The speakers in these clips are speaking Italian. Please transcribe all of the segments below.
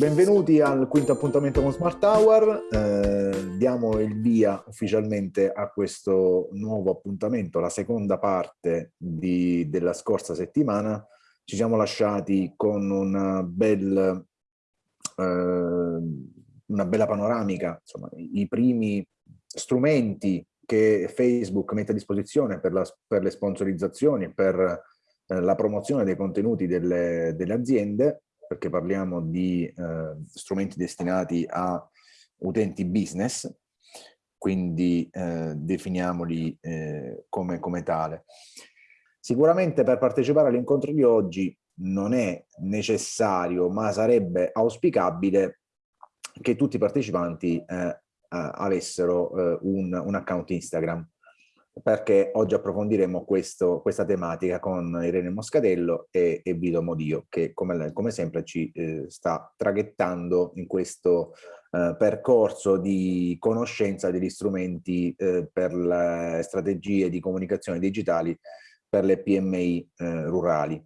benvenuti al quinto appuntamento con Smart Tower. Eh, diamo il via ufficialmente a questo nuovo appuntamento, la seconda parte di, della scorsa settimana. Ci siamo lasciati con una, bel, eh, una bella panoramica, insomma, i primi strumenti che Facebook mette a disposizione per, la, per le sponsorizzazioni, per eh, la promozione dei contenuti delle, delle aziende perché parliamo di eh, strumenti destinati a utenti business, quindi eh, definiamoli eh, come, come tale. Sicuramente per partecipare all'incontro di oggi non è necessario, ma sarebbe auspicabile che tutti i partecipanti eh, avessero eh, un, un account Instagram perché oggi approfondiremo questo, questa tematica con Irene Moscatello e, e Vito Modio che come, come sempre ci eh, sta traghettando in questo eh, percorso di conoscenza degli strumenti eh, per le strategie di comunicazione digitali per le PMI eh, rurali.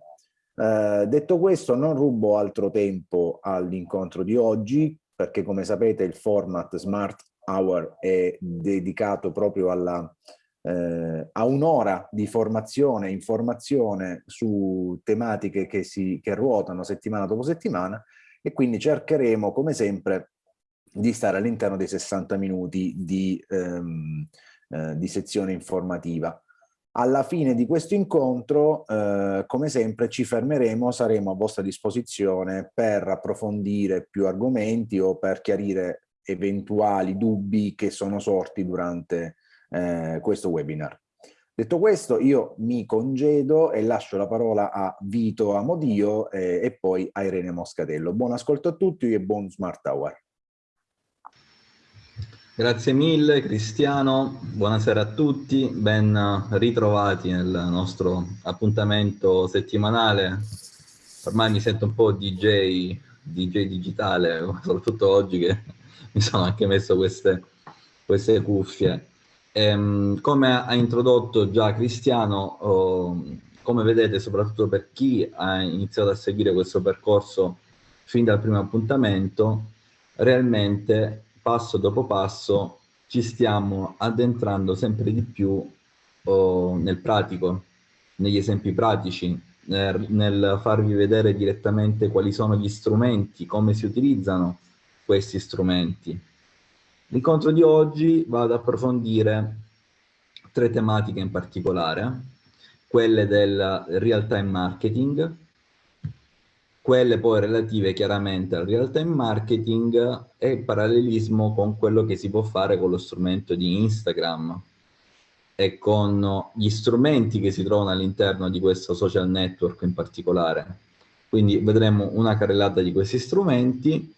Eh, detto questo non rubo altro tempo all'incontro di oggi perché come sapete il format Smart Hour è dedicato proprio alla eh, a un'ora di formazione e informazione su tematiche che, si, che ruotano settimana dopo settimana e quindi cercheremo come sempre di stare all'interno dei 60 minuti di, ehm, eh, di sezione informativa. Alla fine di questo incontro, eh, come sempre, ci fermeremo, saremo a vostra disposizione per approfondire più argomenti o per chiarire eventuali dubbi che sono sorti durante eh, questo webinar. Detto questo, io mi congedo e lascio la parola a Vito Amodio eh, e poi a Irene Moscatello. Buon ascolto a tutti e buon Smart Hour. Grazie mille Cristiano, buonasera a tutti, ben ritrovati nel nostro appuntamento settimanale. Ormai mi sento un po' DJ, DJ digitale, soprattutto oggi che mi sono anche messo queste, queste cuffie. Ehm, come ha introdotto già Cristiano, oh, come vedete, soprattutto per chi ha iniziato a seguire questo percorso fin dal primo appuntamento, realmente passo dopo passo ci stiamo addentrando sempre di più oh, nel pratico, negli esempi pratici, nel, nel farvi vedere direttamente quali sono gli strumenti, come si utilizzano questi strumenti L'incontro di oggi va ad approfondire tre tematiche in particolare, quelle del real-time marketing, quelle poi relative chiaramente al real-time marketing e il parallelismo con quello che si può fare con lo strumento di Instagram e con gli strumenti che si trovano all'interno di questo social network in particolare. Quindi vedremo una carrellata di questi strumenti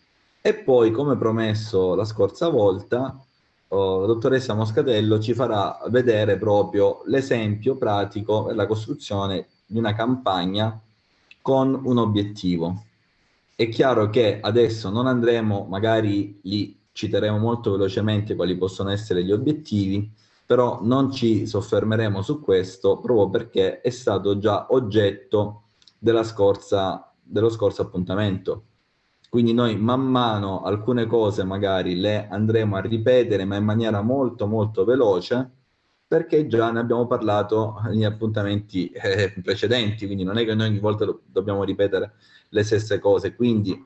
e poi, come promesso la scorsa volta, oh, la dottoressa Moscatello ci farà vedere proprio l'esempio pratico per la costruzione di una campagna con un obiettivo. È chiaro che adesso non andremo, magari li citeremo molto velocemente quali possono essere gli obiettivi, però non ci soffermeremo su questo proprio perché è stato già oggetto della scorsa, dello scorso appuntamento. Quindi noi man mano alcune cose magari le andremo a ripetere, ma in maniera molto molto veloce, perché già ne abbiamo parlato negli appuntamenti eh, precedenti, quindi non è che noi ogni volta do dobbiamo ripetere le stesse cose, quindi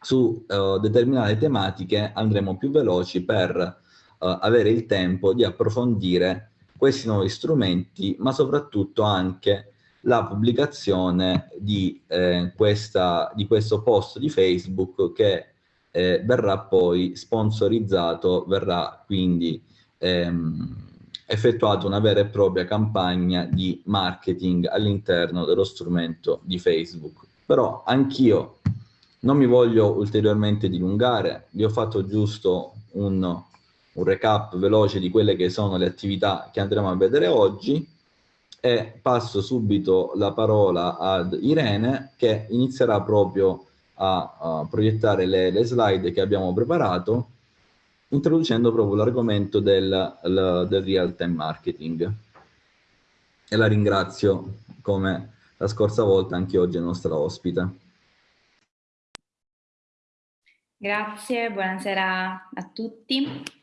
su uh, determinate tematiche andremo più veloci per uh, avere il tempo di approfondire questi nuovi strumenti, ma soprattutto anche la pubblicazione di, eh, questa, di questo post di Facebook che eh, verrà poi sponsorizzato, verrà quindi ehm, effettuata una vera e propria campagna di marketing all'interno dello strumento di Facebook. Però anch'io non mi voglio ulteriormente dilungare, vi ho fatto giusto un, un recap veloce di quelle che sono le attività che andremo a vedere oggi e passo subito la parola ad Irene che inizierà proprio a, a proiettare le, le, slide che abbiamo preparato introducendo proprio l'argomento del, del real time marketing e la ringrazio come la scorsa volta anche oggi è nostra ospite. Grazie, buonasera a tutti.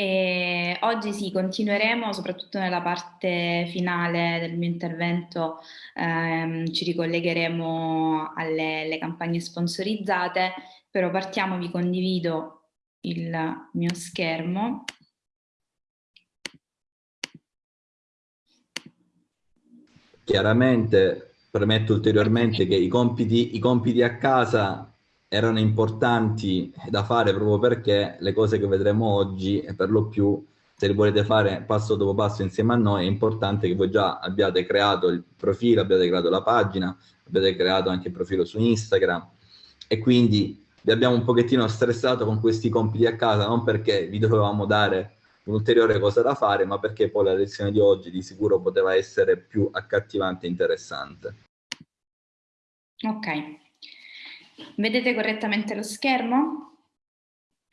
E oggi sì, continueremo soprattutto nella parte finale del mio intervento, ehm, ci ricollegheremo alle, campagne sponsorizzate, però partiamo, vi condivido il mio schermo. Chiaramente premetto ulteriormente che i compiti, i compiti a casa erano importanti da fare proprio perché le cose che vedremo oggi, per lo più, se le volete fare passo dopo passo insieme a noi, è importante che voi già abbiate creato il profilo, abbiate creato la pagina, abbiate creato anche il profilo su Instagram e quindi vi abbiamo un pochettino stressato con questi compiti a casa, non perché vi dovevamo dare un'ulteriore cosa da fare, ma perché poi la lezione di oggi di sicuro poteva essere più accattivante e interessante. Ok, Vedete correttamente lo schermo?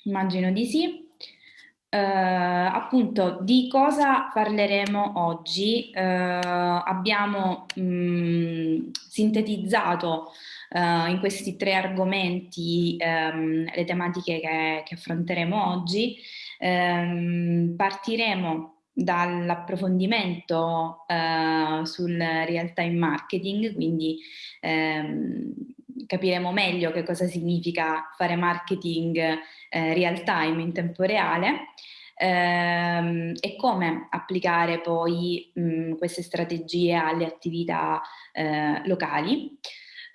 Immagino di sì. Uh, appunto di cosa parleremo oggi uh, abbiamo mh, mm, sintetizzato uh, in questi tre argomenti um, le tematiche che, che affronteremo oggi um, partiremo dall'approfondimento sul real time marketing quindi um, capiremo meglio che cosa significa fare marketing eh, real time in tempo reale ehm, e come applicare poi mh, queste strategie alle attività eh, locali.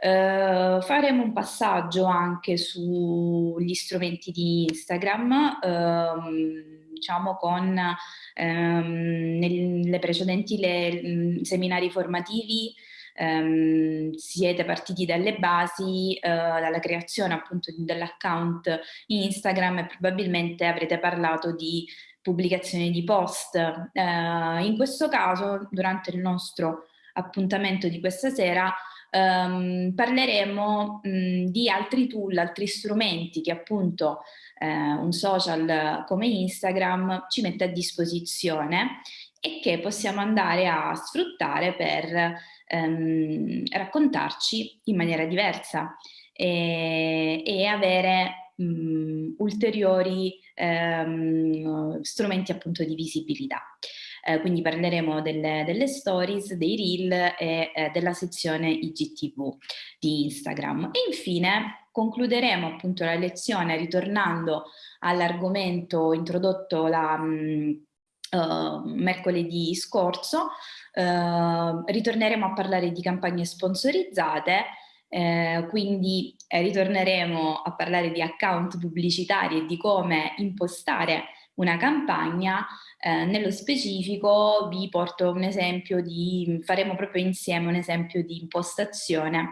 Uh, faremo un passaggio anche sugli strumenti di Instagram, uh, diciamo con um, nelle precedenti le, seminari formativi ehm, siete partiti dalle basi, eh, dalla creazione appunto dell'account Instagram e probabilmente avrete parlato di pubblicazione di post. Eh, in questo caso, durante il nostro appuntamento di questa sera, ehm, parleremo mh, di altri tool, altri strumenti che appunto eh, un social come Instagram ci mette a disposizione e che possiamo andare a sfruttare per ehm, raccontarci in maniera diversa e, e avere mh, ulteriori ehm, strumenti appunto di visibilità. Eh, quindi parleremo delle, delle, stories, dei reel e eh, della sezione IGTV di Instagram. E infine concluderemo appunto la lezione ritornando all'argomento introdotto la, mh, uh, mercoledì scorso, uh, ritorneremo a parlare di campagne sponsorizzate, eh, quindi eh, ritorneremo a parlare di account pubblicitari e di come impostare una campagna, eh, nello specifico vi porto un esempio di, faremo proprio insieme un esempio di impostazione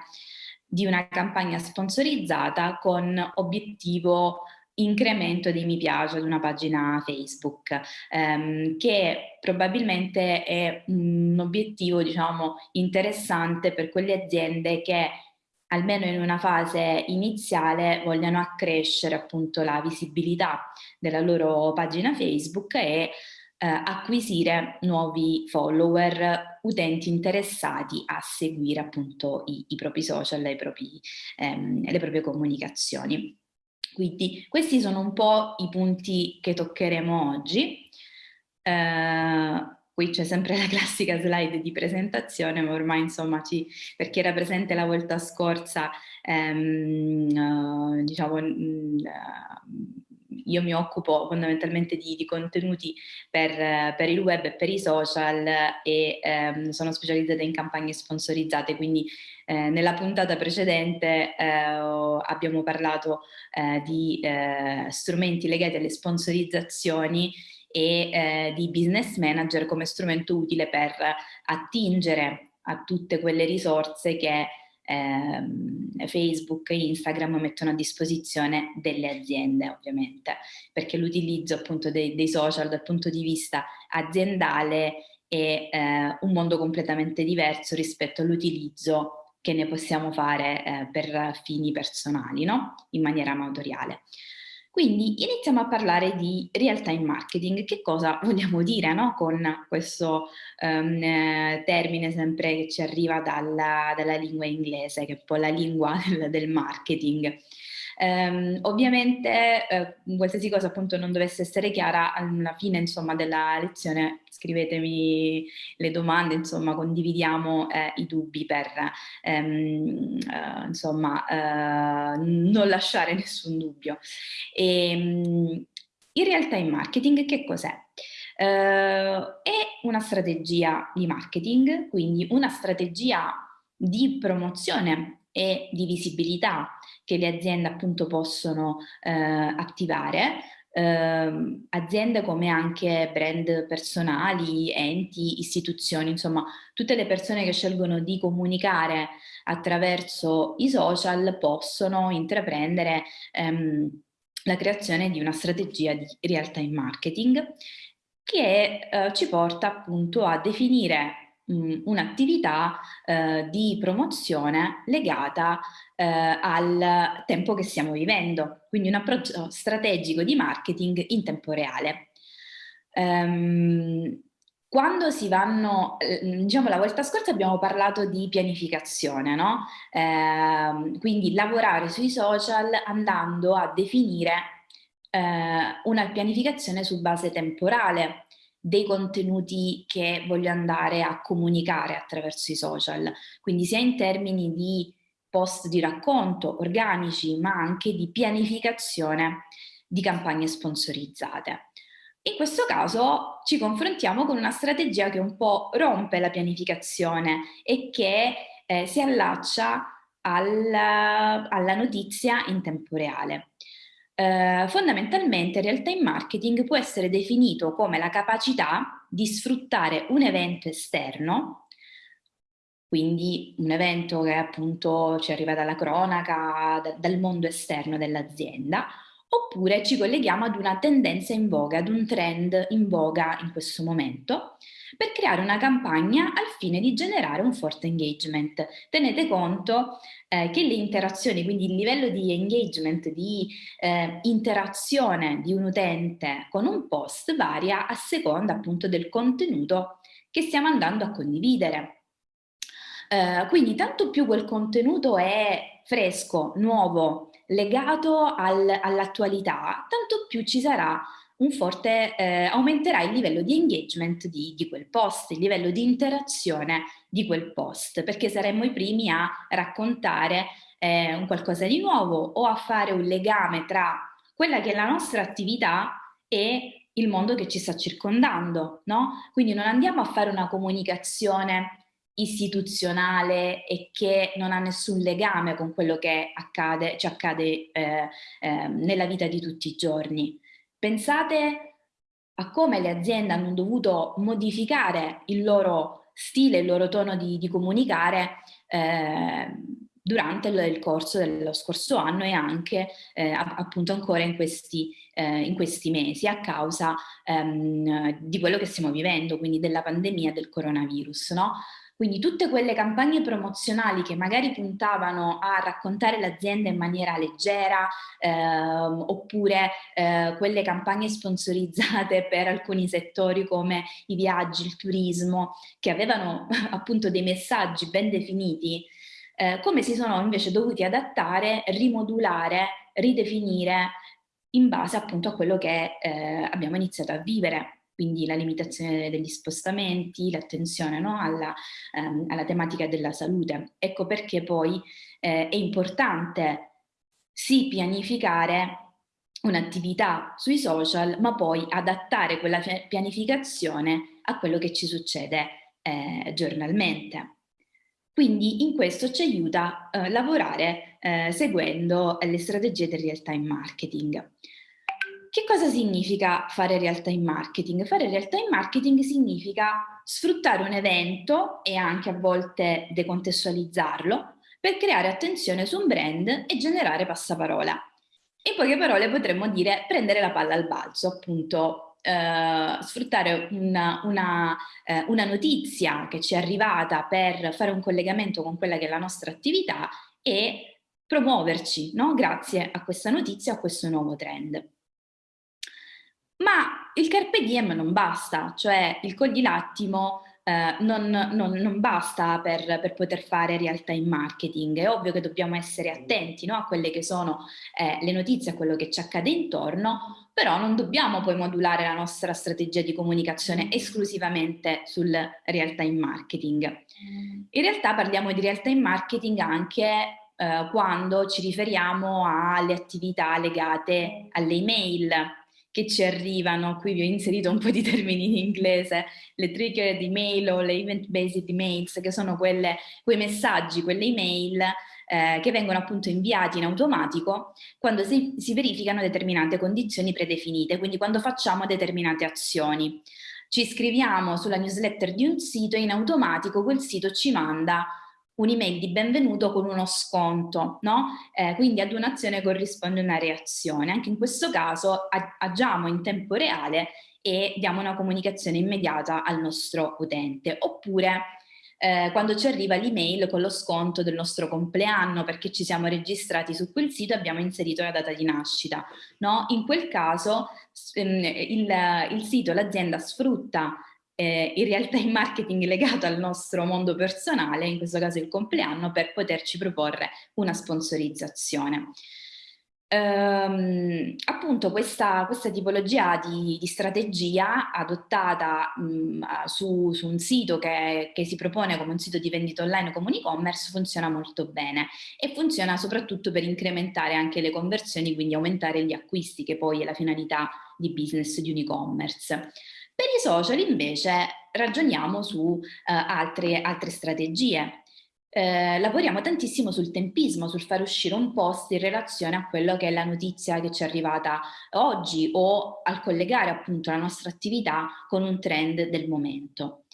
di una campagna sponsorizzata con obiettivo incremento dei mi piace ad una pagina Facebook, ehm, che probabilmente è un obiettivo diciamo, interessante per quelle aziende che almeno in una fase iniziale vogliono accrescere appunto la visibilità della loro pagina Facebook e eh, acquisire nuovi follower, utenti interessati a seguire appunto i, i propri social, i propri, ehm, le proprie comunicazioni. Quindi questi sono un po' i punti che toccheremo oggi. Eh, qui c'è sempre la classica slide di presentazione, ma ormai insomma ci, per chi era presente la volta scorsa, ehm, uh, diciamo, mh, uh, io mi occupo fondamentalmente di, di contenuti per, per, il web e per i social e ehm, sono specializzata in campagne sponsorizzate, quindi eh, nella puntata precedente eh, abbiamo parlato eh, di eh, strumenti legati alle sponsorizzazioni e eh, di business manager come strumento utile per attingere a tutte quelle risorse che eh, Facebook e Instagram mettono a disposizione delle aziende ovviamente, perché l'utilizzo appunto dei, dei, social dal punto di vista aziendale è eh, un mondo completamente diverso rispetto all'utilizzo che ne possiamo fare eh, per fini personali, no? in maniera amatoriale. Quindi iniziamo a parlare di real time marketing. Che cosa vogliamo dire no? con questo um, termine sempre che ci arriva dalla, dalla, lingua inglese, che è un po' la lingua del, del marketing? Um, ovviamente eh, qualsiasi cosa appunto non dovesse essere chiara alla fine insomma della lezione scrivetemi le domande insomma condividiamo eh, i dubbi per ehm, eh, insomma eh, non lasciare nessun dubbio e, ehm, in realtà in marketing che cos'è? Uh, è una strategia di marketing, quindi una strategia di promozione e di visibilità che le aziende appunto possono eh, attivare, eh, aziende come anche brand personali, enti, istituzioni, insomma tutte le persone che scelgono di comunicare attraverso i social possono intraprendere ehm, la creazione di una strategia di real time marketing che eh, ci porta appunto a definire un'attività eh, di promozione legata eh, al tempo che stiamo vivendo, quindi un approccio strategico di marketing in tempo reale. Um, quando si vanno, eh, diciamo la volta scorsa abbiamo parlato di pianificazione, no? Eh, quindi lavorare sui social andando a definire eh, una pianificazione su base temporale, dei contenuti che voglio andare a comunicare attraverso i social, quindi sia in termini di post di racconto organici, ma anche di pianificazione di campagne sponsorizzate. In questo caso ci confrontiamo con una strategia che un po' rompe la pianificazione e che eh, si allaccia alla, alla notizia in tempo reale. Eh, fondamentalmente real time marketing può essere definito come la capacità di sfruttare un evento esterno, quindi un evento che appunto ci arriva dalla cronaca, da, dal mondo esterno dell'azienda, oppure ci colleghiamo ad una tendenza in voga, ad un trend in voga in questo momento, per creare una campagna al fine di generare un forte engagement. Tenete conto eh, che le interazioni, quindi il livello di engagement, di eh, interazione di un utente con un post varia a seconda appunto del contenuto che stiamo andando a condividere. Uh, quindi tanto più quel contenuto è fresco, nuovo, legato al, all'attualità, tanto più ci sarà un forte, eh, aumenterà il livello di engagement di, di, quel post, il livello di interazione di quel post, perché saremmo i primi a raccontare eh, un qualcosa di nuovo o a fare un legame tra quella che è la nostra attività e il mondo che ci sta circondando, no? Quindi non andiamo a fare una comunicazione istituzionale e che non ha nessun legame con quello che accade, ci accade eh, eh, nella vita di tutti i giorni. Pensate a come le aziende hanno dovuto modificare il loro stile, il loro tono di, di comunicare eh, durante il, corso dello scorso anno e anche eh, appunto ancora in questi, eh, in questi, mesi a causa ehm, di quello che stiamo vivendo, quindi della pandemia del coronavirus. No? Quindi tutte quelle campagne promozionali che magari puntavano a raccontare l'azienda in maniera leggera ehm, oppure eh, quelle campagne sponsorizzate per alcuni settori come i viaggi, il turismo, che avevano appunto dei messaggi ben definiti, eh, come si sono invece dovuti adattare, rimodulare, ridefinire in base appunto a quello che eh, abbiamo iniziato a vivere quindi la limitazione degli spostamenti, l'attenzione no? alla, ehm, alla, tematica della salute. Ecco perché poi eh, è importante sì pianificare un'attività sui social, ma poi adattare quella pianificazione a quello che ci succede eh, giornalmente. Quindi in questo ci aiuta a eh, lavorare eh, seguendo le strategie del real time marketing. Che cosa significa fare real time marketing? Fare real time marketing significa sfruttare un evento e anche a volte decontestualizzarlo per creare attenzione su un brand e generare passaparola. In poche parole potremmo dire prendere la palla al balzo, appunto eh, sfruttare una, una, eh, una notizia che ci è arrivata per fare un collegamento con quella che è la nostra attività e promuoverci no? grazie a questa notizia, a questo nuovo trend. Ma il carpe diem non basta, cioè il cogli l'attimo eh, non, non, non, basta per, per, poter fare real time marketing. È ovvio che dobbiamo essere attenti no, a quelle che sono eh, le notizie, a quello che ci accade intorno, però non dobbiamo poi modulare la nostra strategia di comunicazione esclusivamente sul real time marketing. In realtà parliamo di real time marketing anche eh, quando ci riferiamo alle attività legate alle email, che ci arrivano, qui vi ho inserito un po' di termini in inglese, le triggered email o le event based emails, che sono quelle, quei messaggi, quelle email eh, che vengono appunto inviati in automatico quando si, si verificano determinate condizioni predefinite, quindi quando facciamo determinate azioni. Ci iscriviamo sulla newsletter di un sito e in automatico quel sito ci manda un'email di benvenuto con uno sconto, no? Eh, quindi ad un'azione corrisponde una reazione. Anche in questo caso agiamo in tempo reale e diamo una comunicazione immediata al nostro utente. Oppure eh, quando ci arriva l'email con lo sconto del nostro compleanno perché ci siamo registrati su quel sito e abbiamo inserito la data di nascita. No? In quel caso ehm, il, il sito, l'azienda sfrutta eh, in realtà il marketing legato al nostro mondo personale, in questo caso il compleanno, per poterci proporre una sponsorizzazione. Ehm, appunto questa, questa tipologia di, di, strategia adottata mh, su, su, un sito che, che, si propone come un sito di vendita online come un e-commerce funziona molto bene e funziona soprattutto per incrementare anche le conversioni, quindi aumentare gli acquisti che poi è la finalità di business di un e-commerce. Per i social invece ragioniamo su eh, altre, altre, strategie. Eh, lavoriamo tantissimo sul tempismo, sul far uscire un post in relazione a quello che è la notizia che ci è arrivata oggi o al collegare appunto la nostra attività con un trend del momento.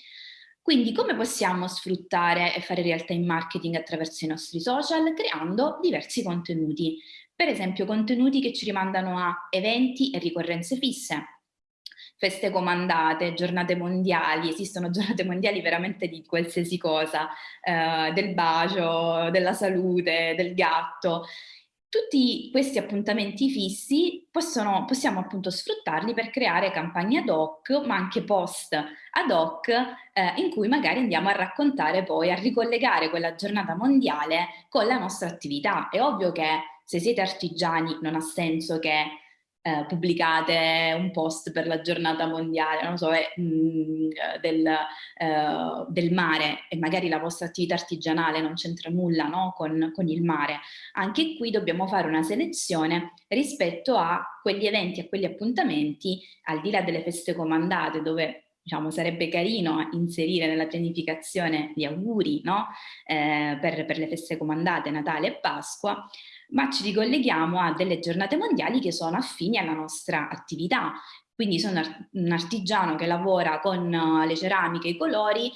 Quindi come possiamo sfruttare e fare real time marketing attraverso i nostri social? Creando diversi contenuti, per esempio contenuti che ci rimandano a eventi e ricorrenze fisse, feste comandate, giornate mondiali, esistono giornate mondiali veramente di qualsiasi cosa, eh, del bacio, della salute, del gatto. Tutti questi appuntamenti fissi possono, possiamo appunto sfruttarli per creare campagne ad hoc, ma anche post ad hoc, eh, in cui magari andiamo a raccontare poi, a ricollegare quella giornata mondiale con la nostra attività. È ovvio che se siete artigiani non ha senso che eh, pubblicate un post per la giornata mondiale, non so, eh, del, eh, del, mare e magari la vostra attività artigianale non c'entra nulla no? con, con il mare. Anche qui dobbiamo fare una selezione rispetto a quegli eventi, a quegli appuntamenti, al di là delle feste comandate dove diciamo, sarebbe carino inserire nella pianificazione gli auguri no? eh, per, per, le feste comandate Natale e Pasqua, ma ci ricolleghiamo a delle giornate mondiali che sono affini alla nostra attività. Quindi sono un artigiano che lavora con eh, le ceramiche, i colori,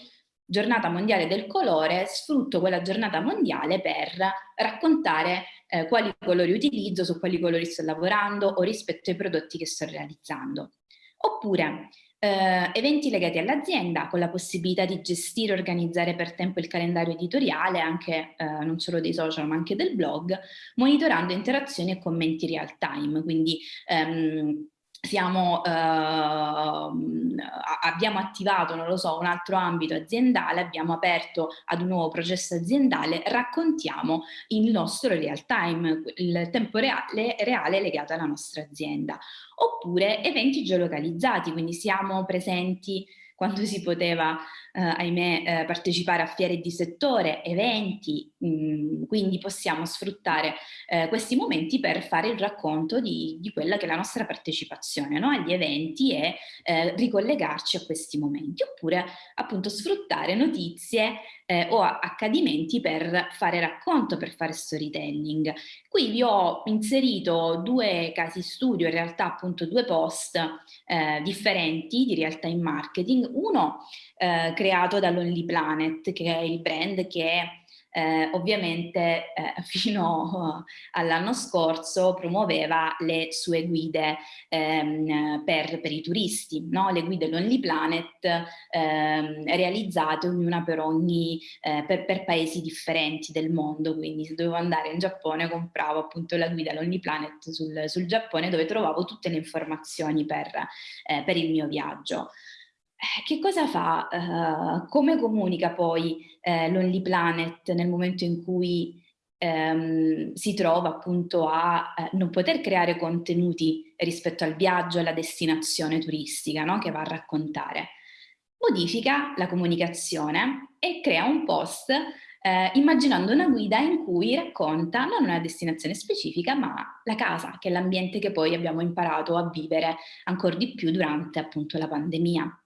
giornata mondiale del colore, sfrutto quella giornata mondiale per raccontare eh, quali colori utilizzo, su quali colori sto lavorando o rispetto ai prodotti che sto realizzando. Oppure eh, eventi legati all'azienda con la possibilità di gestire e organizzare per tempo il calendario editoriale anche eh, non solo dei social ma anche del blog monitorando interazioni e commenti real time. Quindi ehm, siamo, eh, abbiamo attivato, non lo so, un altro ambito aziendale, abbiamo aperto ad un nuovo processo aziendale, raccontiamo il nostro real time, il tempo reale, reale legato alla nostra azienda. Oppure eventi geolocalizzati, quindi siamo presenti quando si poteva, eh, ahimè, eh, partecipare a fiere di settore, eventi, mh, mm, quindi possiamo sfruttare eh, questi momenti per fare il racconto di, di, quella che è la nostra partecipazione no? agli eventi e eh, ricollegarci a questi momenti, oppure appunto sfruttare notizie eh, o accadimenti per fare racconto, per fare storytelling. Qui vi ho inserito due casi studio, in realtà appunto due post eh, differenti di real time marketing, uno eh, creato dall'Only Planet, che è il brand che eh, ovviamente eh, fino all'anno scorso promuoveva le sue guide ehm, per, per, i turisti, no? le guide Lonely Planet ehm, realizzate ognuna per, ogni, eh, per, per, paesi differenti del mondo, quindi se dovevo andare in Giappone compravo appunto la guida Lonely Planet sul, sul Giappone dove trovavo tutte le informazioni per, eh, per il mio viaggio. Eh, che cosa fa? Uh, come comunica poi eh, Lonely Planet nel momento in cui ehm, si trova appunto a eh, non poter creare contenuti rispetto al viaggio, alla destinazione turistica no? che va a raccontare? Modifica la comunicazione e crea un post eh, immaginando una guida in cui racconta non una destinazione specifica ma la casa, che è l'ambiente che poi abbiamo imparato a vivere ancora di più durante appunto la pandemia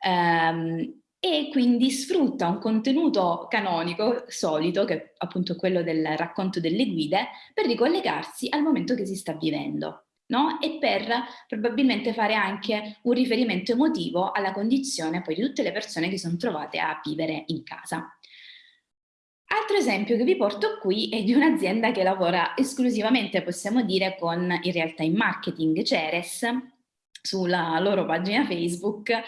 ehm, e quindi sfrutta un contenuto canonico solito, che è appunto quello del racconto delle guide, per ricollegarsi al momento che si sta vivendo. No? e per probabilmente fare anche un riferimento emotivo alla condizione poi di tutte le persone che sono trovate a vivere in casa. Altro esempio che vi porto qui è di un'azienda che lavora esclusivamente, possiamo dire, con in realtà in marketing, Ceres, sulla loro pagina Facebook eh,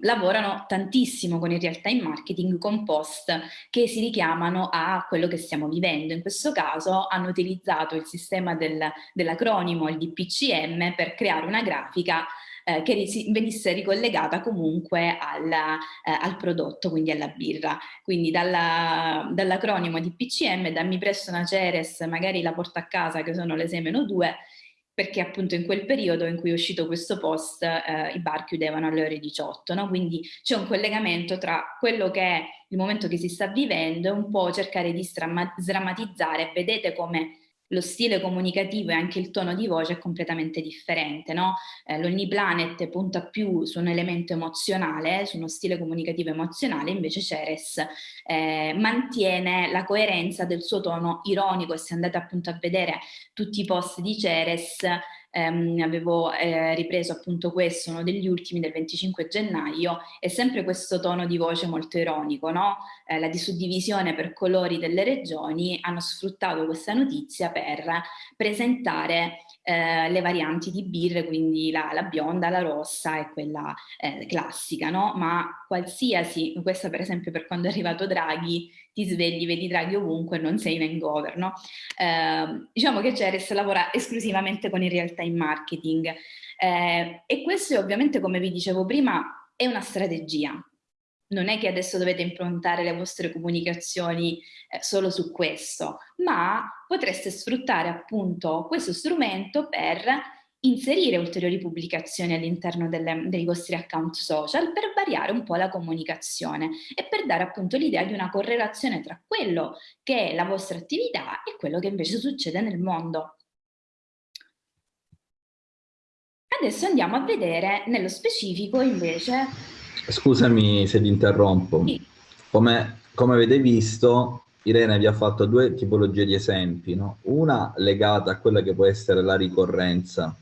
lavorano tantissimo con il real time marketing con post che si richiamano a quello che stiamo vivendo. In questo caso hanno utilizzato il sistema del, dell'acronimo, il DPCM, per creare una grafica eh, che venisse ricollegata comunque alla, eh, al prodotto, quindi alla birra. Quindi dall'acronimo dall DPCM, dammi presto una Ceres, magari la porta a casa che sono le 6-2, perché appunto in quel periodo in cui è uscito questo post eh, i bar chiudevano alle ore 18, no? quindi c'è un collegamento tra quello che è il momento che si sta vivendo e un po' cercare di sdrammatizzare, vedete come lo stile comunicativo e anche il tono di voce è completamente differente. No? Eh, L'Ogni Planet punta più su un elemento emozionale, su uno stile comunicativo emozionale, invece Ceres eh, mantiene la coerenza del suo tono ironico e se andate appunto a vedere tutti i post di Ceres ehm, avevo eh, ripreso appunto questo, uno degli ultimi del 25 gennaio, è sempre questo tono di voce molto ironico, no? Eh, la disuddivisione per colori delle regioni hanno sfruttato questa notizia per presentare eh, le varianti di birre, quindi la, la, bionda, la rossa e quella eh, classica, no? Ma qualsiasi, questa per esempio per quando è arrivato Draghi, ti svegli, vedi Draghi ovunque, non sei in hangover, no? Eh, diciamo che Ceres lavora esclusivamente con il real time marketing eh, e questo ovviamente, come vi dicevo prima, è una strategia. Non è che adesso dovete improntare le vostre comunicazioni eh, solo su questo, ma potreste sfruttare appunto questo strumento per inserire ulteriori pubblicazioni all'interno dei vostri account social per variare un po' la comunicazione e per dare appunto l'idea di una correlazione tra quello che è la vostra attività e quello che invece succede nel mondo. Adesso andiamo a vedere nello specifico invece... Scusami se ti interrompo. Sì. Come, come avete visto, Irene vi ha fatto due tipologie di esempi, no? una legata a quella che può essere la ricorrenza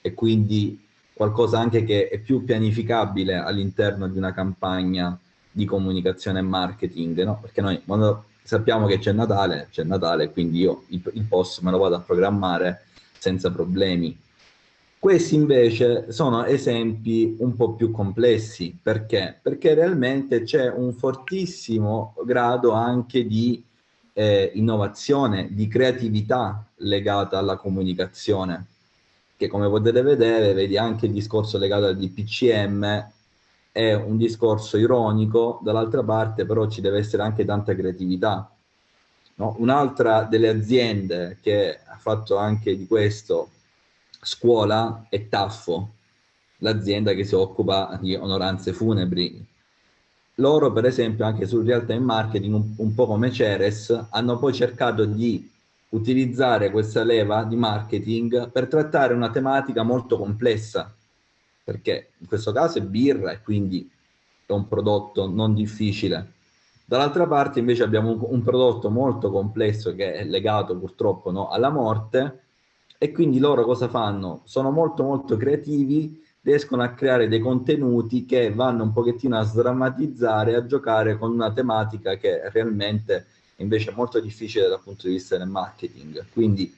e quindi qualcosa anche che è più pianificabile all'interno di una campagna di comunicazione e marketing, no? Perché noi quando sappiamo che c'è Natale, c'è Natale, quindi io il, il post me lo vado a programmare senza problemi. Questi invece sono esempi un po' più complessi, perché? Perché realmente c'è un fortissimo grado anche di eh, innovazione, di creatività legata alla comunicazione che come potete vedere, vedi anche il discorso legato al DPCM, è un discorso ironico, dall'altra parte però ci deve essere anche tanta creatività. No? Un'altra delle aziende che ha fatto anche di questo scuola è Taffo, l'azienda che si occupa di onoranze funebri. Loro, per esempio, anche sul real time marketing, un, un po' come Ceres, hanno poi cercato di utilizzare questa leva di marketing per trattare una tematica molto complessa, perché in questo caso è birra e quindi è un prodotto non difficile. Dall'altra parte invece abbiamo un, un, prodotto molto complesso che è legato purtroppo no, alla morte e quindi loro cosa fanno? Sono molto molto creativi riescono a creare dei contenuti che vanno un pochettino a sdrammatizzare, a giocare con una tematica che realmente invece è molto difficile dal punto di vista del marketing. Quindi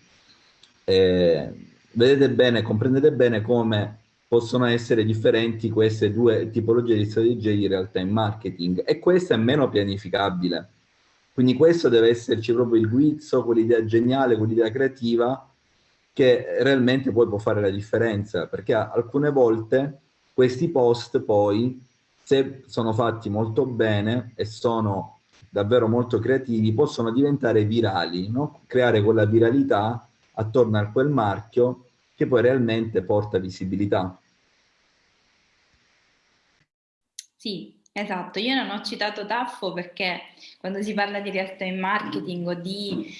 eh, vedete bene, comprendete bene come possono essere differenti queste due tipologie di strategie di realtà in marketing e questa è meno pianificabile. Quindi questo deve esserci proprio il guizzo, quell'idea geniale, quell'idea creativa che realmente poi può fare la differenza, perché alcune volte questi post poi, se sono fatti molto bene e sono davvero molto creativi, possono diventare virali, no? creare quella viralità attorno a quel marchio che poi realmente porta visibilità. Sì, esatto. Io non ho citato Taffo perché quando si parla di realtà in marketing o di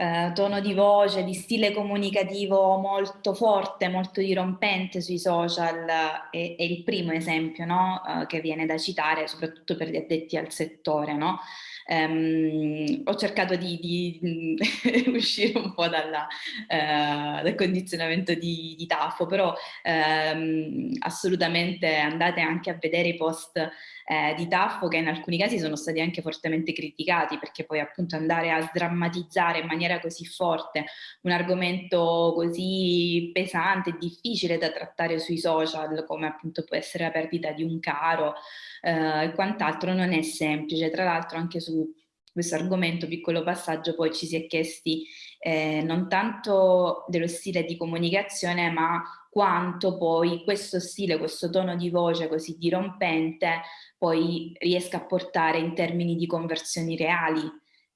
eh, tono di voce, di stile comunicativo molto forte, molto dirompente sui social, è, è il primo esempio no? eh, che viene da citare, soprattutto per gli addetti al settore. No? Um, ho cercato di, di, uscire un po' dalla, uh, dal condizionamento di, di Taffo, però um, assolutamente andate anche a vedere i post eh, di Taffo che in alcuni casi sono stati anche fortemente criticati perché poi appunto andare a sdrammatizzare in maniera così forte un argomento così pesante e difficile da trattare sui social come appunto può essere la perdita di un caro eh, e quant'altro non è semplice. Tra l'altro anche su questo argomento, piccolo passaggio, poi ci si è chiesti eh, non tanto dello stile di comunicazione, ma quanto poi questo stile, questo tono di voce così dirompente poi riesca a portare in termini di conversioni reali,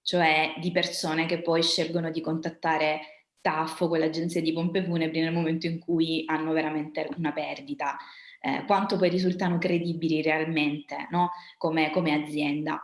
cioè di persone che poi scelgono di contattare Taffo, quell'agenzia di pompe funebri, nel momento in cui hanno veramente una perdita, eh, quanto poi risultano credibili realmente no? come, come azienda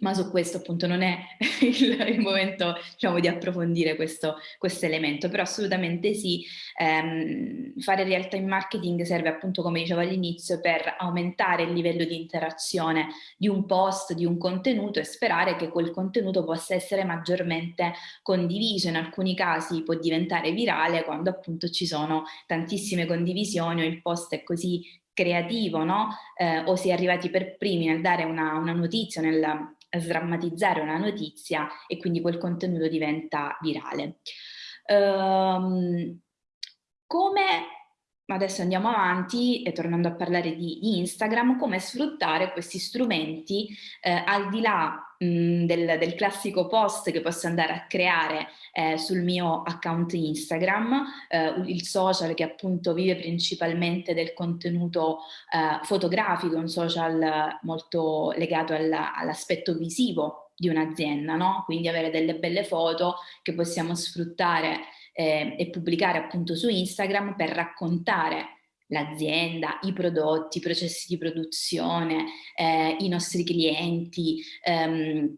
ma su questo appunto non è il, il momento diciamo, di approfondire questo, questo, elemento, però assolutamente sì, ehm, fare realtà in marketing serve appunto come dicevo all'inizio per aumentare il livello di interazione di un post, di un contenuto e sperare che quel contenuto possa essere maggiormente condiviso, in alcuni casi può diventare virale quando appunto ci sono tantissime condivisioni o il post è così creativo, no? Eh, o si è arrivati per primi nel dare una, una notizia, nel sdrammatizzare una notizia e quindi quel contenuto diventa virale. Um, come adesso andiamo avanti e tornando a parlare di, di Instagram, come sfruttare questi strumenti eh, al di là mh, del, del, classico post che posso andare a creare eh, sul mio account Instagram, eh, il social che appunto vive principalmente del contenuto eh, fotografico, un social molto legato all'aspetto visivo di un'azienda, no? quindi avere delle belle foto che possiamo sfruttare eh, e pubblicare appunto su Instagram per raccontare l'azienda, i prodotti, i processi di produzione, eh, i nostri clienti, ehm,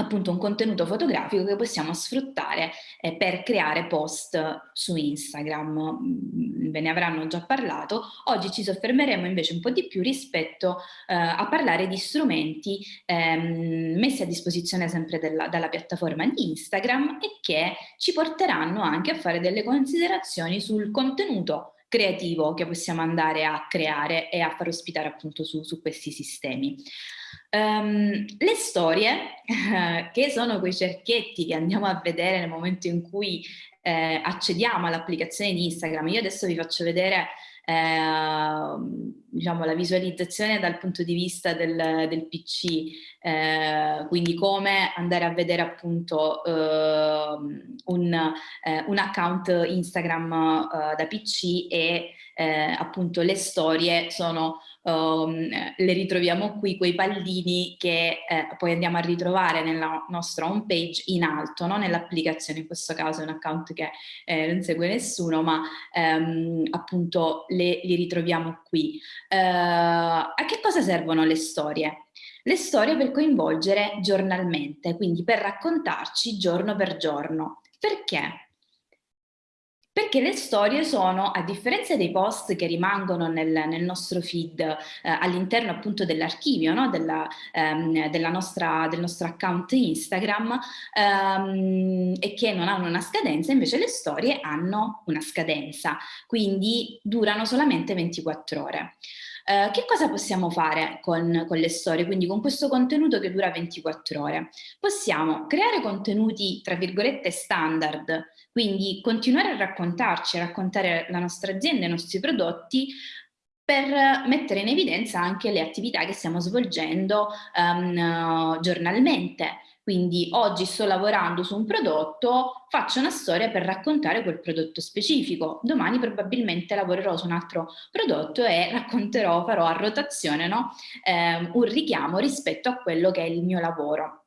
appunto un contenuto fotografico che possiamo sfruttare eh, per creare post su Instagram. Mm, ve ne avranno già parlato. Oggi ci soffermeremo invece un po' di più rispetto eh, a parlare di strumenti ehm, messi a disposizione sempre della, dalla piattaforma di Instagram e che ci porteranno anche a fare delle considerazioni sul contenuto creativo che possiamo andare a creare e a far ospitare appunto su, su questi sistemi. Um, le storie, che sono quei cerchietti che andiamo a vedere nel momento in cui eh, accediamo all'applicazione di Instagram, io adesso vi faccio vedere eh, diciamo, la visualizzazione dal punto di vista del, del PC, eh, quindi come andare a vedere appunto eh, un, eh, un, account Instagram eh, da PC e appunto le storie sono um, le ritroviamo qui, quei pallini che eh, poi andiamo a ritrovare nella nostra home page in alto, no? nell'applicazione, in questo caso è un account che eh, non segue nessuno, ma ehm, appunto le, li ritroviamo qui. Uh, a che cosa servono le storie? Le storie per coinvolgere giornalmente, quindi per raccontarci giorno per giorno. Perché? Perché le storie sono, a differenza dei post che rimangono nel, nel nostro feed eh, all'interno appunto dell'archivio no? ehm, del nostro account Instagram ehm, e che non hanno una scadenza, invece le storie hanno una scadenza, quindi durano solamente 24 ore. Uh, che cosa possiamo fare con, con, le storie? Quindi con questo contenuto che dura 24 ore. Possiamo creare contenuti, tra virgolette, standard, quindi continuare a raccontarci, a raccontare la nostra azienda, i nostri prodotti, per mettere in evidenza anche le attività che stiamo svolgendo um, giornalmente. Quindi oggi sto lavorando su un prodotto, faccio una storia per raccontare quel prodotto specifico. Domani probabilmente lavorerò su un altro prodotto e racconterò, farò a rotazione no? eh, un richiamo rispetto a quello che è il mio lavoro.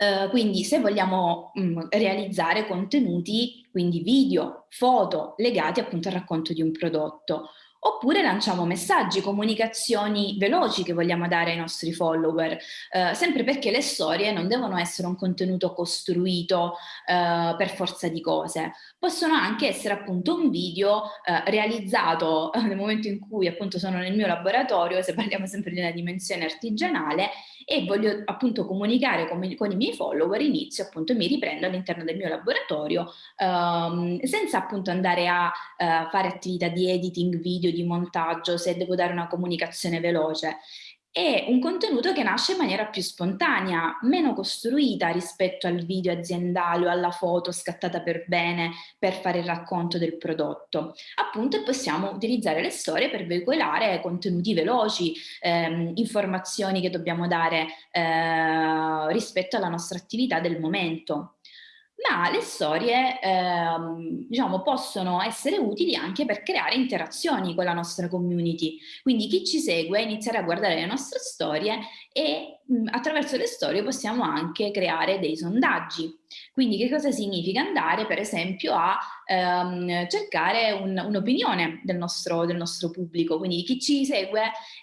Uh, quindi se vogliamo mh, mm, realizzare contenuti, quindi video, foto legati appunto al racconto di un prodotto, Oppure lanciamo messaggi, comunicazioni veloci che vogliamo dare ai nostri follower, eh, sempre perché le storie non devono essere un contenuto costruito eh, per forza di cose, possono anche essere appunto un video eh, realizzato nel momento in cui appunto sono nel mio laboratorio, se parliamo sempre di una dimensione artigianale, e voglio appunto comunicare con, con i miei follower, inizio appunto e mi riprendo all'interno del mio laboratorio ehm, senza appunto andare a eh, fare attività di editing video, di montaggio, se devo dare una comunicazione veloce è un contenuto che nasce in maniera più spontanea, meno costruita rispetto al video aziendale o alla foto scattata per bene per fare il racconto del prodotto. Appunto possiamo utilizzare le storie per veicolare contenuti veloci, ehm, informazioni che dobbiamo dare eh, rispetto alla nostra attività del momento ma le storie ehm, diciamo, possono essere utili anche per creare interazioni con la nostra community. Quindi chi ci segue inizierà a guardare le nostre storie e attraverso le storie possiamo anche creare dei sondaggi. Quindi che cosa significa? Andare per esempio a ehm, cercare un'opinione un del, nostro, del nostro pubblico, quindi chi ci segue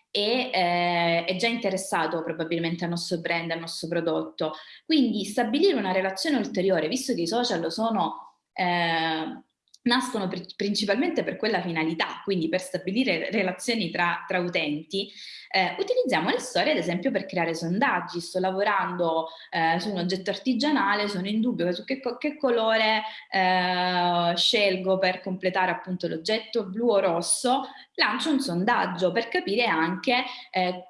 e eh, è già interessato probabilmente al nostro brand, al nostro prodotto. Quindi stabilire una relazione ulteriore, visto che i social sono eh, nascono pr principalmente per quella finalità, quindi per stabilire relazioni tra, tra utenti, eh, utilizziamo le storie ad esempio per creare sondaggi, sto lavorando eh, su un oggetto artigianale, sono in dubbio su che, che colore eh, scelgo per completare appunto l'oggetto blu o rosso, lancio un sondaggio per capire anche eh,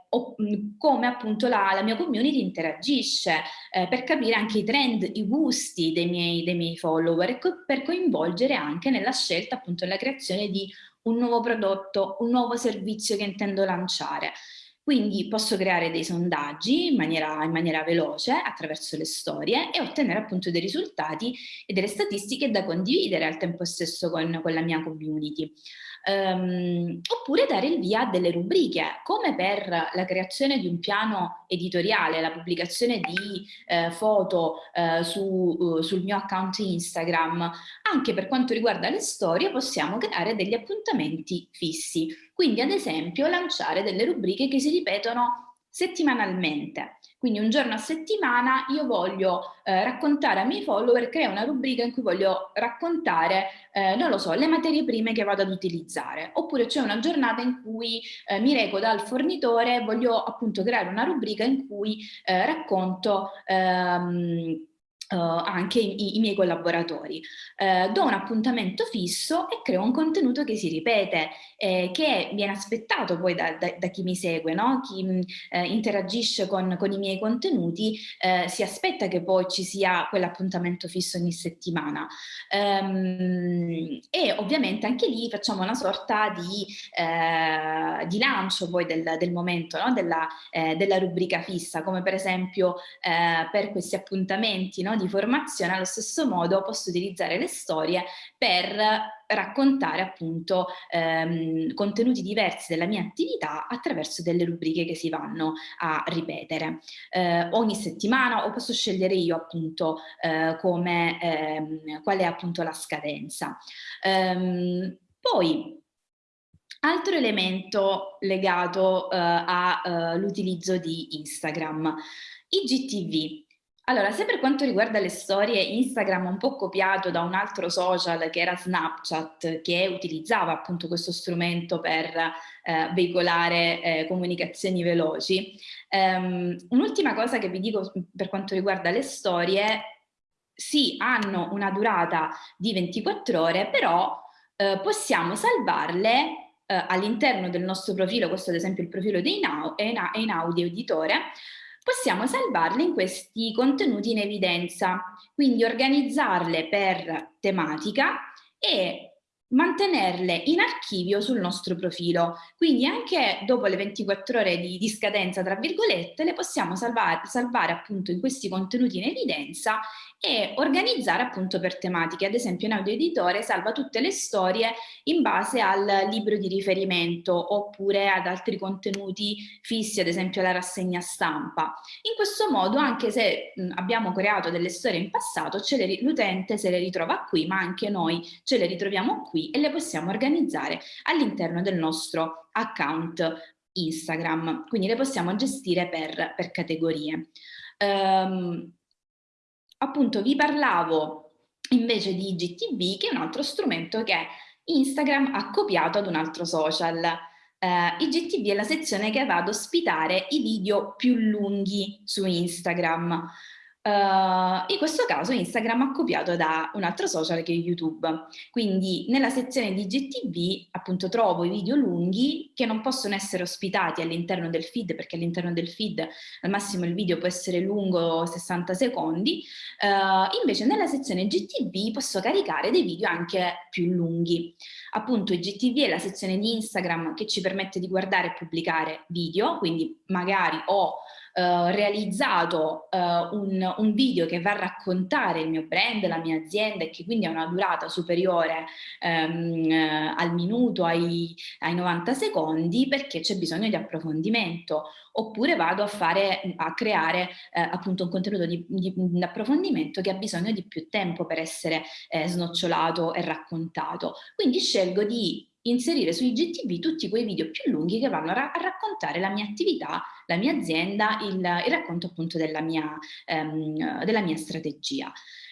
come appunto la, la, mia community interagisce, eh, per capire anche i trend, i gusti dei miei, dei miei follower e co per coinvolgere anche nella scelta appunto nella creazione di un nuovo prodotto, un nuovo servizio che intendo lanciare. Quindi posso creare dei sondaggi in maniera, in maniera, veloce attraverso le storie e ottenere appunto dei risultati e delle statistiche da condividere al tempo stesso con, con la mia community um, oppure dare il via a delle rubriche, come per la creazione di un piano editoriale, la pubblicazione di eh, foto eh, su, uh, sul mio account Instagram, anche per quanto riguarda le storie possiamo creare degli appuntamenti fissi, quindi ad esempio lanciare delle rubriche che si ripetono settimanalmente. Quindi un giorno a settimana io voglio eh, raccontare ai miei follower, crea una rubrica in cui voglio raccontare, eh, non lo so, le materie prime che vado ad utilizzare. Oppure c'è una giornata in cui eh, mi reco dal fornitore, voglio appunto creare una rubrica in cui eh, racconto... Ehm, Uh, anche i, i, miei collaboratori. Uh, do un appuntamento fisso e creo un contenuto che si ripete, eh, che viene aspettato poi da, da, da chi mi segue, no? chi mh, eh, interagisce con, con, i miei contenuti eh, si aspetta che poi ci sia quell'appuntamento fisso ogni settimana. Um, e ovviamente anche lì facciamo una sorta di, di lancio poi del, del momento, no? della, della, rubrica fissa, come per esempio per questi appuntamenti no? Di formazione, allo stesso modo posso utilizzare le storie per raccontare appunto ehm, contenuti diversi della mia attività attraverso delle rubriche che si vanno a ripetere eh, ogni settimana o posso scegliere io appunto eh, come, ehm, qual è appunto la scadenza. Ehm, poi Altro elemento legato uh, all'utilizzo uh, di Instagram, i GTV. Allora, se per quanto riguarda le storie Instagram un po' copiato da un altro social che era Snapchat, che utilizzava appunto questo strumento per eh, veicolare eh, comunicazioni veloci, um, un'ultima cosa che vi dico per quanto riguarda le storie, sì, hanno una durata di 24 ore, però eh, possiamo salvarle eh, all'interno del nostro profilo, questo ad esempio il profilo di Einaudi Editore, possiamo salvarle in questi contenuti in evidenza, quindi organizzarle per tematica e mantenerle in archivio sul nostro profilo. Quindi anche dopo le 24 ore di, di scadenza, tra virgolette, le possiamo salvare, salvare appunto in questi contenuti in evidenza e organizzare appunto per tematiche. Ad esempio in audio editore salva tutte le storie in base al libro di riferimento oppure ad altri contenuti fissi, ad esempio la rassegna stampa. In questo modo, anche se abbiamo creato delle storie in passato, l'utente se le ritrova qui, ma anche noi ce le ritroviamo qui e le possiamo organizzare all'interno del nostro account Instagram, quindi le possiamo gestire per, per categorie. Um, appunto vi parlavo invece di IGTV che è un altro strumento che Instagram ha copiato ad un altro social. Uh, IGTV è la sezione che va ad ospitare i video più lunghi su Instagram. Uh, in questo caso Instagram ha copiato da un altro social che è YouTube. Quindi nella sezione di GTV appunto trovo i video lunghi che non possono essere ospitati all'interno del feed perché all'interno del feed al massimo il video può essere lungo 60 secondi. Uh, invece nella sezione GTV posso caricare dei video anche più lunghi. Appunto GTV è la sezione di Instagram che ci permette di guardare e pubblicare video, quindi magari ho Uh, realizzato uh, un, un, video che va a raccontare il mio brand, la mia azienda e che quindi ha una durata superiore um, uh, al minuto, ai, ai, 90 secondi perché c'è bisogno di approfondimento oppure vado a, fare, a creare appunto un contenuto di, di, di, approfondimento che ha bisogno di più tempo per essere eh, snocciolato e raccontato. Quindi scelgo di inserire su IGTV tutti quei video più lunghi che vanno a, ra a raccontare la mia attività, la mia azienda, il, il racconto appunto della mia, ehm, della mia strategia.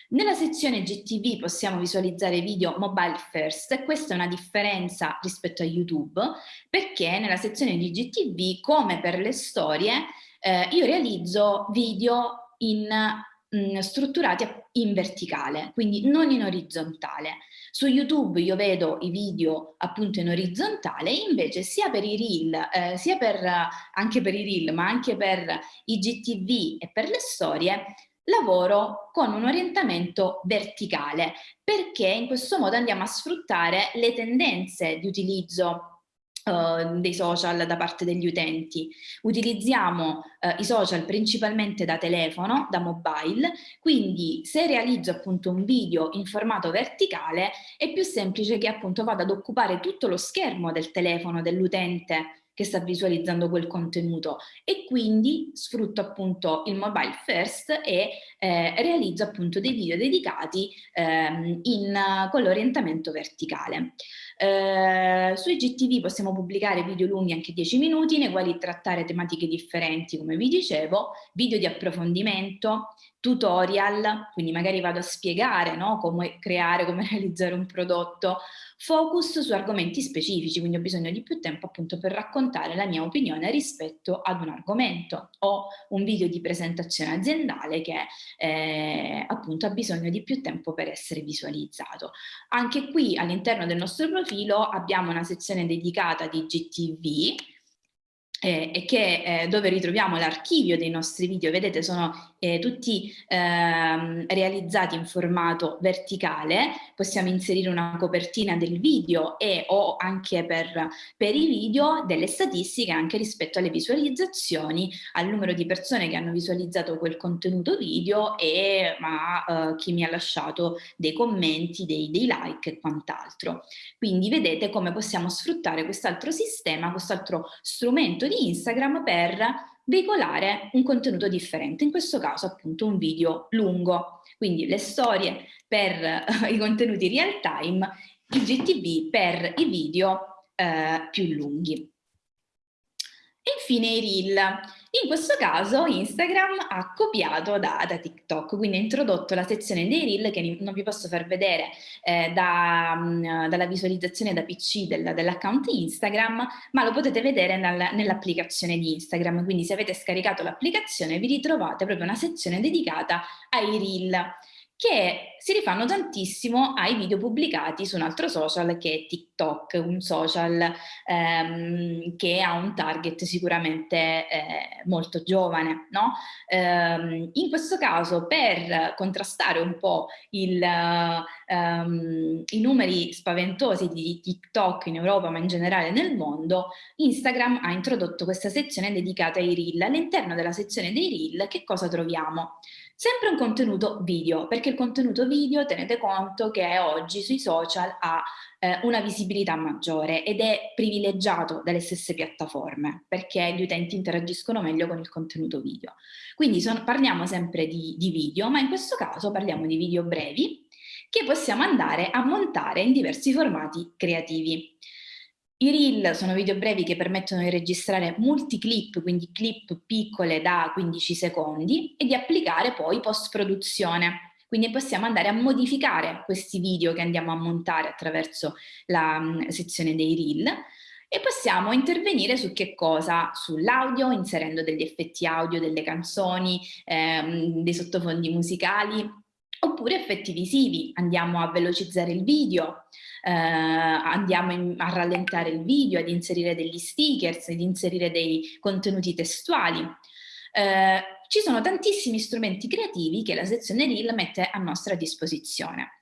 Nella sezione GTV possiamo visualizzare video mobile first questa è una differenza rispetto a YouTube perché nella sezione di GTV, come per le storie, eh, io realizzo video in mh, strutturati in verticale, quindi non in orizzontale. Su YouTube io vedo i video appunto in orizzontale, invece sia per i reel, eh, sia per, anche per i reel, ma anche per i GTV e per le storie, lavoro con un orientamento verticale perché in questo modo andiamo a sfruttare le tendenze di utilizzo Uh, dei social da parte degli utenti. Utilizziamo uh, i social principalmente da telefono, da mobile, quindi se realizzo appunto un video in formato verticale è più semplice che appunto vada ad occupare tutto lo schermo del telefono dell'utente che sta visualizzando quel contenuto e quindi sfrutto appunto il mobile first e eh, realizzo appunto dei video dedicati ehm, in, con l'orientamento verticale. Eh, su IGTV possiamo pubblicare video lunghi anche 10 minuti nei quali trattare tematiche differenti come vi dicevo, video di approfondimento, tutorial, quindi magari vado a spiegare no, come creare, come realizzare un prodotto, focus su argomenti specifici, quindi ho bisogno di più tempo appunto per raccontare la mia opinione rispetto ad un argomento o un video di presentazione aziendale che eh, appunto ha bisogno di più tempo per essere visualizzato. Anche qui all'interno del nostro profilo abbiamo una sezione dedicata di GTV eh, che, eh, dove ritroviamo l'archivio dei nostri video, vedete sono eh, tutti ehm, realizzati in formato verticale, possiamo inserire una copertina del video e o anche per, per i video delle statistiche anche rispetto alle visualizzazioni, al numero di persone che hanno visualizzato quel contenuto video e a eh, chi mi ha lasciato dei commenti, dei, dei like e quant'altro. Quindi vedete come possiamo sfruttare quest'altro sistema, quest'altro strumento di Instagram per veicolare un contenuto differente, in questo caso appunto un video lungo, quindi le storie per uh, i contenuti real time, il GTV per i video uh, più lunghi. E infine i reel. In questo caso Instagram ha copiato da, da TikTok, quindi ha introdotto la sezione dei reel che non vi posso far vedere eh, da, mh, dalla visualizzazione da PC del, dell'account Instagram, ma lo potete vedere nel, nell'applicazione di Instagram, quindi se avete scaricato l'applicazione vi ritrovate proprio una sezione dedicata ai reel che si rifanno tantissimo ai video pubblicati su un altro social che è TikTok, un social ehm, che ha un target sicuramente eh, molto giovane. No? Ehm, in questo caso per contrastare un po' il, ehm, i numeri spaventosi di TikTok in Europa ma in generale nel mondo, Instagram ha introdotto questa sezione dedicata ai reel. All'interno della sezione dei reel che cosa troviamo? Sempre un contenuto video, perché il contenuto video tenete conto che oggi sui social ha eh, una visibilità maggiore ed è privilegiato dalle stesse piattaforme perché gli utenti interagiscono meglio con il contenuto video. Quindi son, parliamo sempre di, di video, ma in questo caso parliamo di video brevi che possiamo andare a montare in diversi formati creativi. I reel sono video brevi che permettono di registrare multiclip, quindi clip piccole da 15 secondi e di applicare poi post-produzione. Quindi possiamo andare a modificare questi video che andiamo a montare attraverso la um, sezione dei reel e possiamo intervenire su che cosa? Sull'audio, inserendo degli effetti audio, delle canzoni, ehm, dei sottofondi musicali, oppure effetti visivi, andiamo a velocizzare il video, eh, andiamo in, a rallentare il video, ad inserire degli stickers, ad inserire dei contenuti testuali. Eh, ci sono tantissimi strumenti creativi che la sezione Reel mette a nostra disposizione.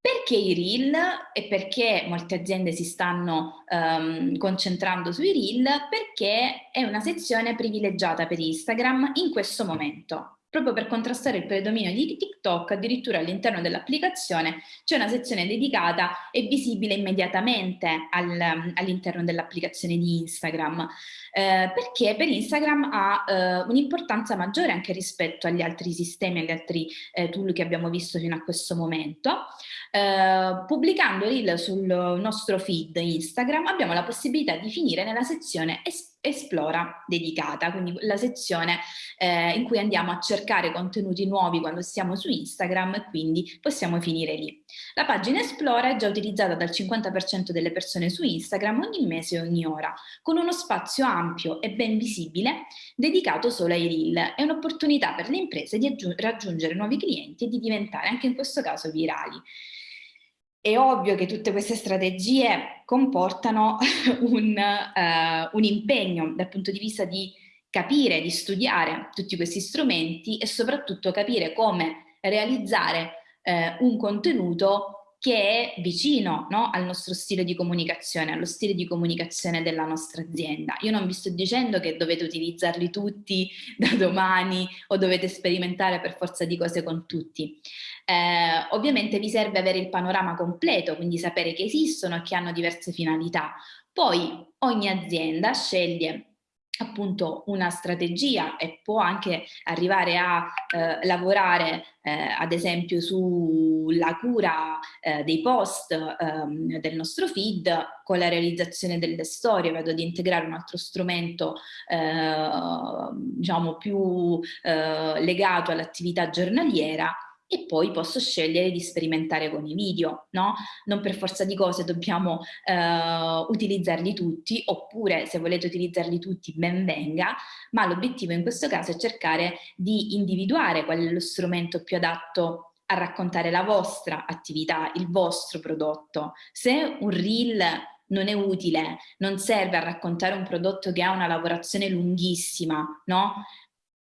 Perché i reel e perché molte aziende si stanno um, concentrando sui reel? Perché è una sezione privilegiata per Instagram in questo momento proprio per contrastare il predominio di TikTok, addirittura all'interno dell'applicazione c'è una sezione dedicata e visibile immediatamente al, all'interno dell'applicazione di Instagram, eh, perché per Instagram ha eh, un'importanza maggiore anche rispetto agli altri sistemi, agli altri eh, tool che abbiamo visto fino a questo momento. Eh, pubblicando reel sul nostro feed Instagram abbiamo la possibilità di finire nella sezione esperienza Esplora dedicata, quindi la sezione eh, in cui andiamo a cercare contenuti nuovi quando siamo su Instagram e quindi possiamo finire lì. La pagina Esplora è già utilizzata dal 50% delle persone su Instagram ogni mese e ogni ora, con uno spazio ampio e ben visibile dedicato solo ai reel. È un'opportunità per le imprese di raggiungere nuovi clienti e di diventare anche in questo caso virali. È ovvio che tutte queste strategie comportano un, uh, un impegno dal punto di vista di capire, di studiare tutti questi strumenti e soprattutto capire come realizzare eh, un contenuto che è vicino no, al nostro stile di comunicazione, allo stile di comunicazione della nostra azienda. Io non vi sto dicendo che dovete utilizzarli tutti da domani o dovete sperimentare per forza di cose con tutti. Eh, ovviamente vi serve avere il panorama completo, quindi sapere che esistono e che hanno diverse finalità. Poi ogni azienda sceglie appunto una strategia e può anche arrivare a eh, lavorare eh, ad esempio sulla cura eh, dei post ehm, del nostro feed con la realizzazione delle storie vedo di integrare un altro strumento eh, diciamo più eh, legato all'attività giornaliera e poi posso scegliere di sperimentare con i video, no? Non per forza di cose dobbiamo eh, utilizzarli tutti, oppure se volete utilizzarli tutti ben venga, ma l'obiettivo in questo caso è cercare di individuare qual è lo strumento più adatto a raccontare la vostra attività, il vostro prodotto. Se un reel non è utile, non serve a raccontare un prodotto che ha una lavorazione lunghissima, no?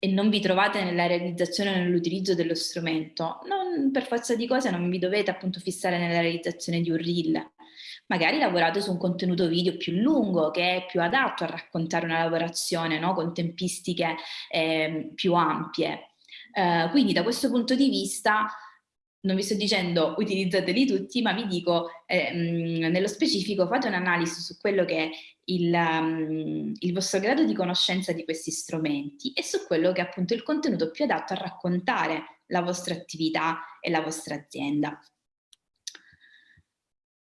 E non vi trovate nella realizzazione o nell'utilizzo dello strumento, non, per forza di cose non vi dovete appunto fissare nella realizzazione di un reel. Magari lavorate su un contenuto video più lungo che è più adatto a raccontare una lavorazione no? con tempistiche eh, più ampie. Eh, quindi da questo punto di vista non vi sto dicendo utilizzateli tutti, ma vi dico eh, nello specifico fate un'analisi su quello che è il, um, il, vostro grado di conoscenza di questi strumenti e su quello che è appunto il contenuto più adatto a raccontare la vostra attività e la vostra azienda.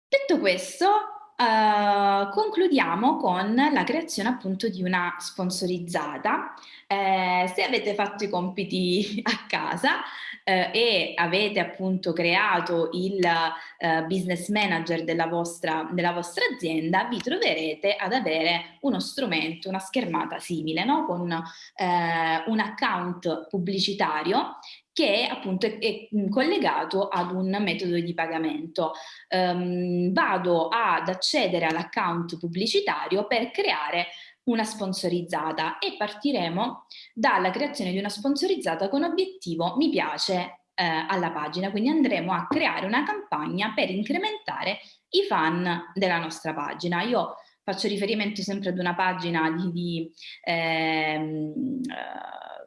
Detto questo, Uh, concludiamo con la creazione appunto di una sponsorizzata. Eh, se avete fatto i compiti a casa eh, e avete appunto creato il eh, business manager della vostra, della vostra, azienda, vi troverete ad avere uno strumento, una schermata simile, no? con eh, un account pubblicitario che appunto è, è, collegato ad un metodo di pagamento. Um, vado ad accedere all'account pubblicitario per creare una sponsorizzata e partiremo dalla creazione di una sponsorizzata con obiettivo mi piace eh, alla pagina, quindi andremo a creare una campagna per incrementare i fan della nostra pagina. Io faccio riferimento sempre ad una pagina di, di ehm,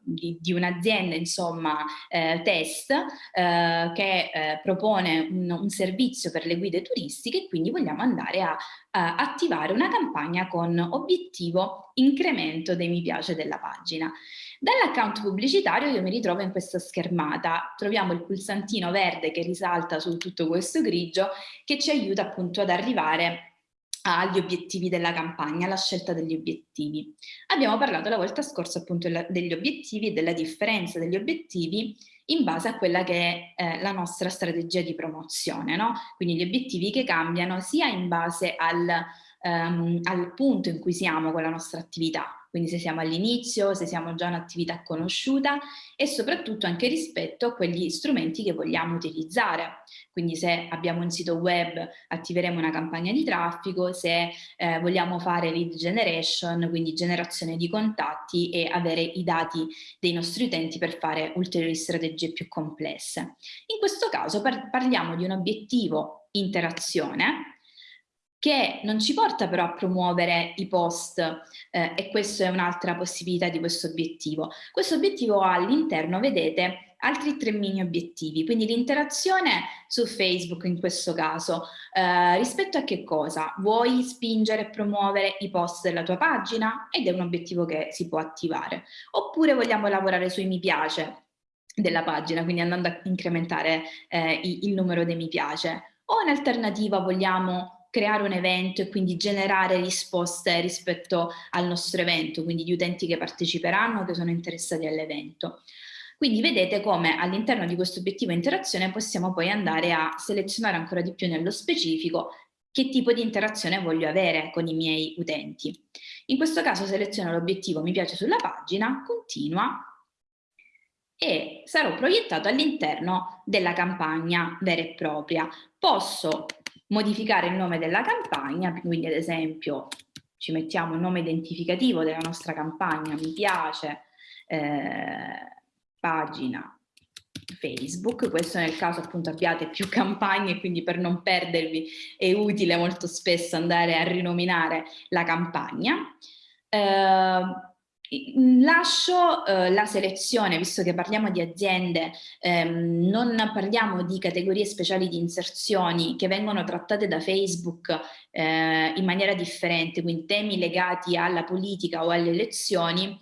di, di un'azienda, insomma, eh, test, eh, che eh, propone un, un, servizio per le guide turistiche e quindi vogliamo andare a, a attivare una campagna con obiettivo incremento dei mi piace della pagina. Dall'account pubblicitario io mi ritrovo in questa schermata, troviamo il pulsantino verde che risalta su tutto questo grigio che ci aiuta appunto ad arrivare agli obiettivi della campagna, alla scelta degli obiettivi. Abbiamo parlato la volta scorsa appunto degli obiettivi e della differenza degli obiettivi in base a quella che è eh, la nostra strategia di promozione, no? Quindi gli obiettivi che cambiano sia in base al, um, al punto in cui siamo con la nostra attività, quindi se siamo all'inizio, se siamo già un'attività conosciuta e soprattutto anche rispetto a quegli strumenti che vogliamo utilizzare. Quindi se abbiamo un sito web attiveremo una campagna di traffico, se eh, vogliamo fare lead generation, quindi generazione di contatti e avere i dati dei nostri utenti per fare ulteriori strategie più complesse. In questo caso par parliamo di un obiettivo interazione che non ci porta però a promuovere i post eh, e questa è un'altra possibilità di questo obiettivo. Questo obiettivo ha all'interno, vedete, altri tre mini obiettivi, quindi l'interazione su Facebook in questo caso, eh, rispetto a che cosa? Vuoi spingere e promuovere i post della tua pagina? Ed è un obiettivo che si può attivare. Oppure vogliamo lavorare sui mi piace della pagina, quindi andando a incrementare eh, il numero dei mi piace. O in alternativa vogliamo creare un evento e quindi generare risposte rispetto al nostro evento, quindi gli utenti che parteciperanno, che sono interessati all'evento. Quindi vedete come all'interno di questo obiettivo interazione possiamo poi andare a selezionare ancora di più nello specifico che tipo di interazione voglio avere con i miei utenti. In questo caso seleziono l'obiettivo mi piace sulla pagina, continua e sarò proiettato all'interno della campagna vera e propria. Posso modificare il nome della campagna, quindi ad esempio ci mettiamo il nome identificativo della nostra campagna, mi piace, eh, pagina Facebook, questo nel caso appunto abbiate più campagne, quindi per non perdervi è utile molto spesso andare a rinominare la campagna. Eh, Lascio eh, la selezione, visto che parliamo di aziende, ehm, non parliamo di categorie speciali di inserzioni che vengono trattate da Facebook eh, in maniera differente, quindi temi legati alla politica o alle elezioni,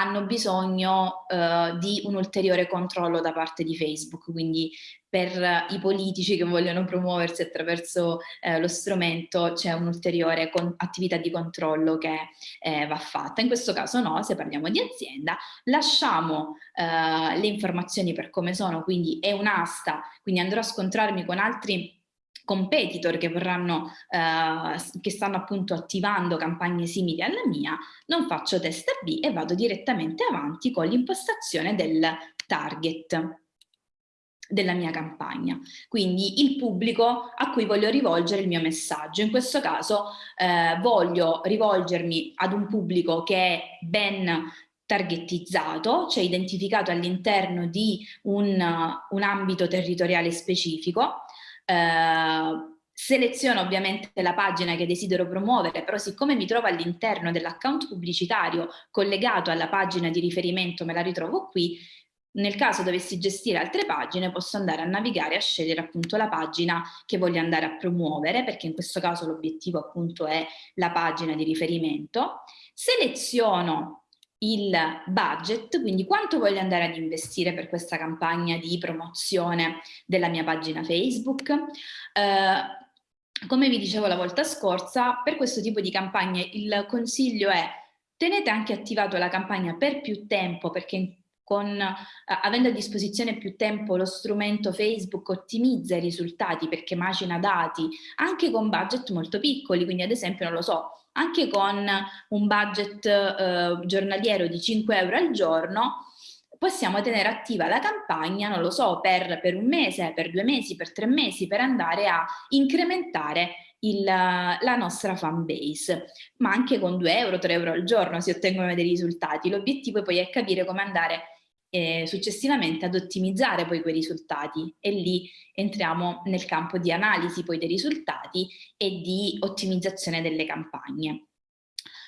hanno bisogno eh, di un ulteriore controllo da parte di Facebook, quindi per i politici che vogliono promuoversi attraverso eh, lo strumento c'è un'ulteriore attività di controllo che eh, va fatta. In questo caso no, se parliamo di azienda, lasciamo eh, le informazioni per come sono, quindi è un'asta, quindi andrò a scontrarmi con altri competitor che vorranno, eh, che stanno appunto attivando campagne simili alla mia, non faccio test B e vado direttamente avanti con l'impostazione del target della mia campagna, quindi il pubblico a cui voglio rivolgere il mio messaggio. In questo caso eh, voglio rivolgermi ad un pubblico che è ben targettizzato, cioè identificato all'interno di un, un ambito territoriale specifico, eh, seleziono ovviamente la pagina che desidero promuovere, però siccome mi trovo all'interno dell'account pubblicitario collegato alla pagina di riferimento, me la ritrovo qui, nel caso dovessi gestire altre pagine posso andare a navigare a scegliere appunto la pagina che voglio andare a promuovere perché in questo caso l'obiettivo appunto è la pagina di riferimento, seleziono il budget, quindi quanto voglio andare ad investire per questa campagna di promozione della mia pagina Facebook, eh, come vi dicevo la volta scorsa, per questo tipo di campagne il consiglio è tenete anche attivato la campagna per più tempo perché con, eh, avendo a disposizione più tempo lo strumento Facebook ottimizza i risultati perché macina dati anche con budget molto piccoli, quindi ad esempio non lo so, anche con un budget eh, giornaliero di 5 euro al giorno possiamo tenere attiva la campagna, non lo so, per, per un mese, per due mesi, per tre mesi, per andare a incrementare il, la nostra fan base, ma anche con 2 euro, 3 euro al giorno si ottengono dei risultati. L'obiettivo poi è capire come andare eh, successivamente ad ottimizzare poi quei risultati e lì entriamo nel campo di analisi poi dei risultati e di ottimizzazione delle campagne.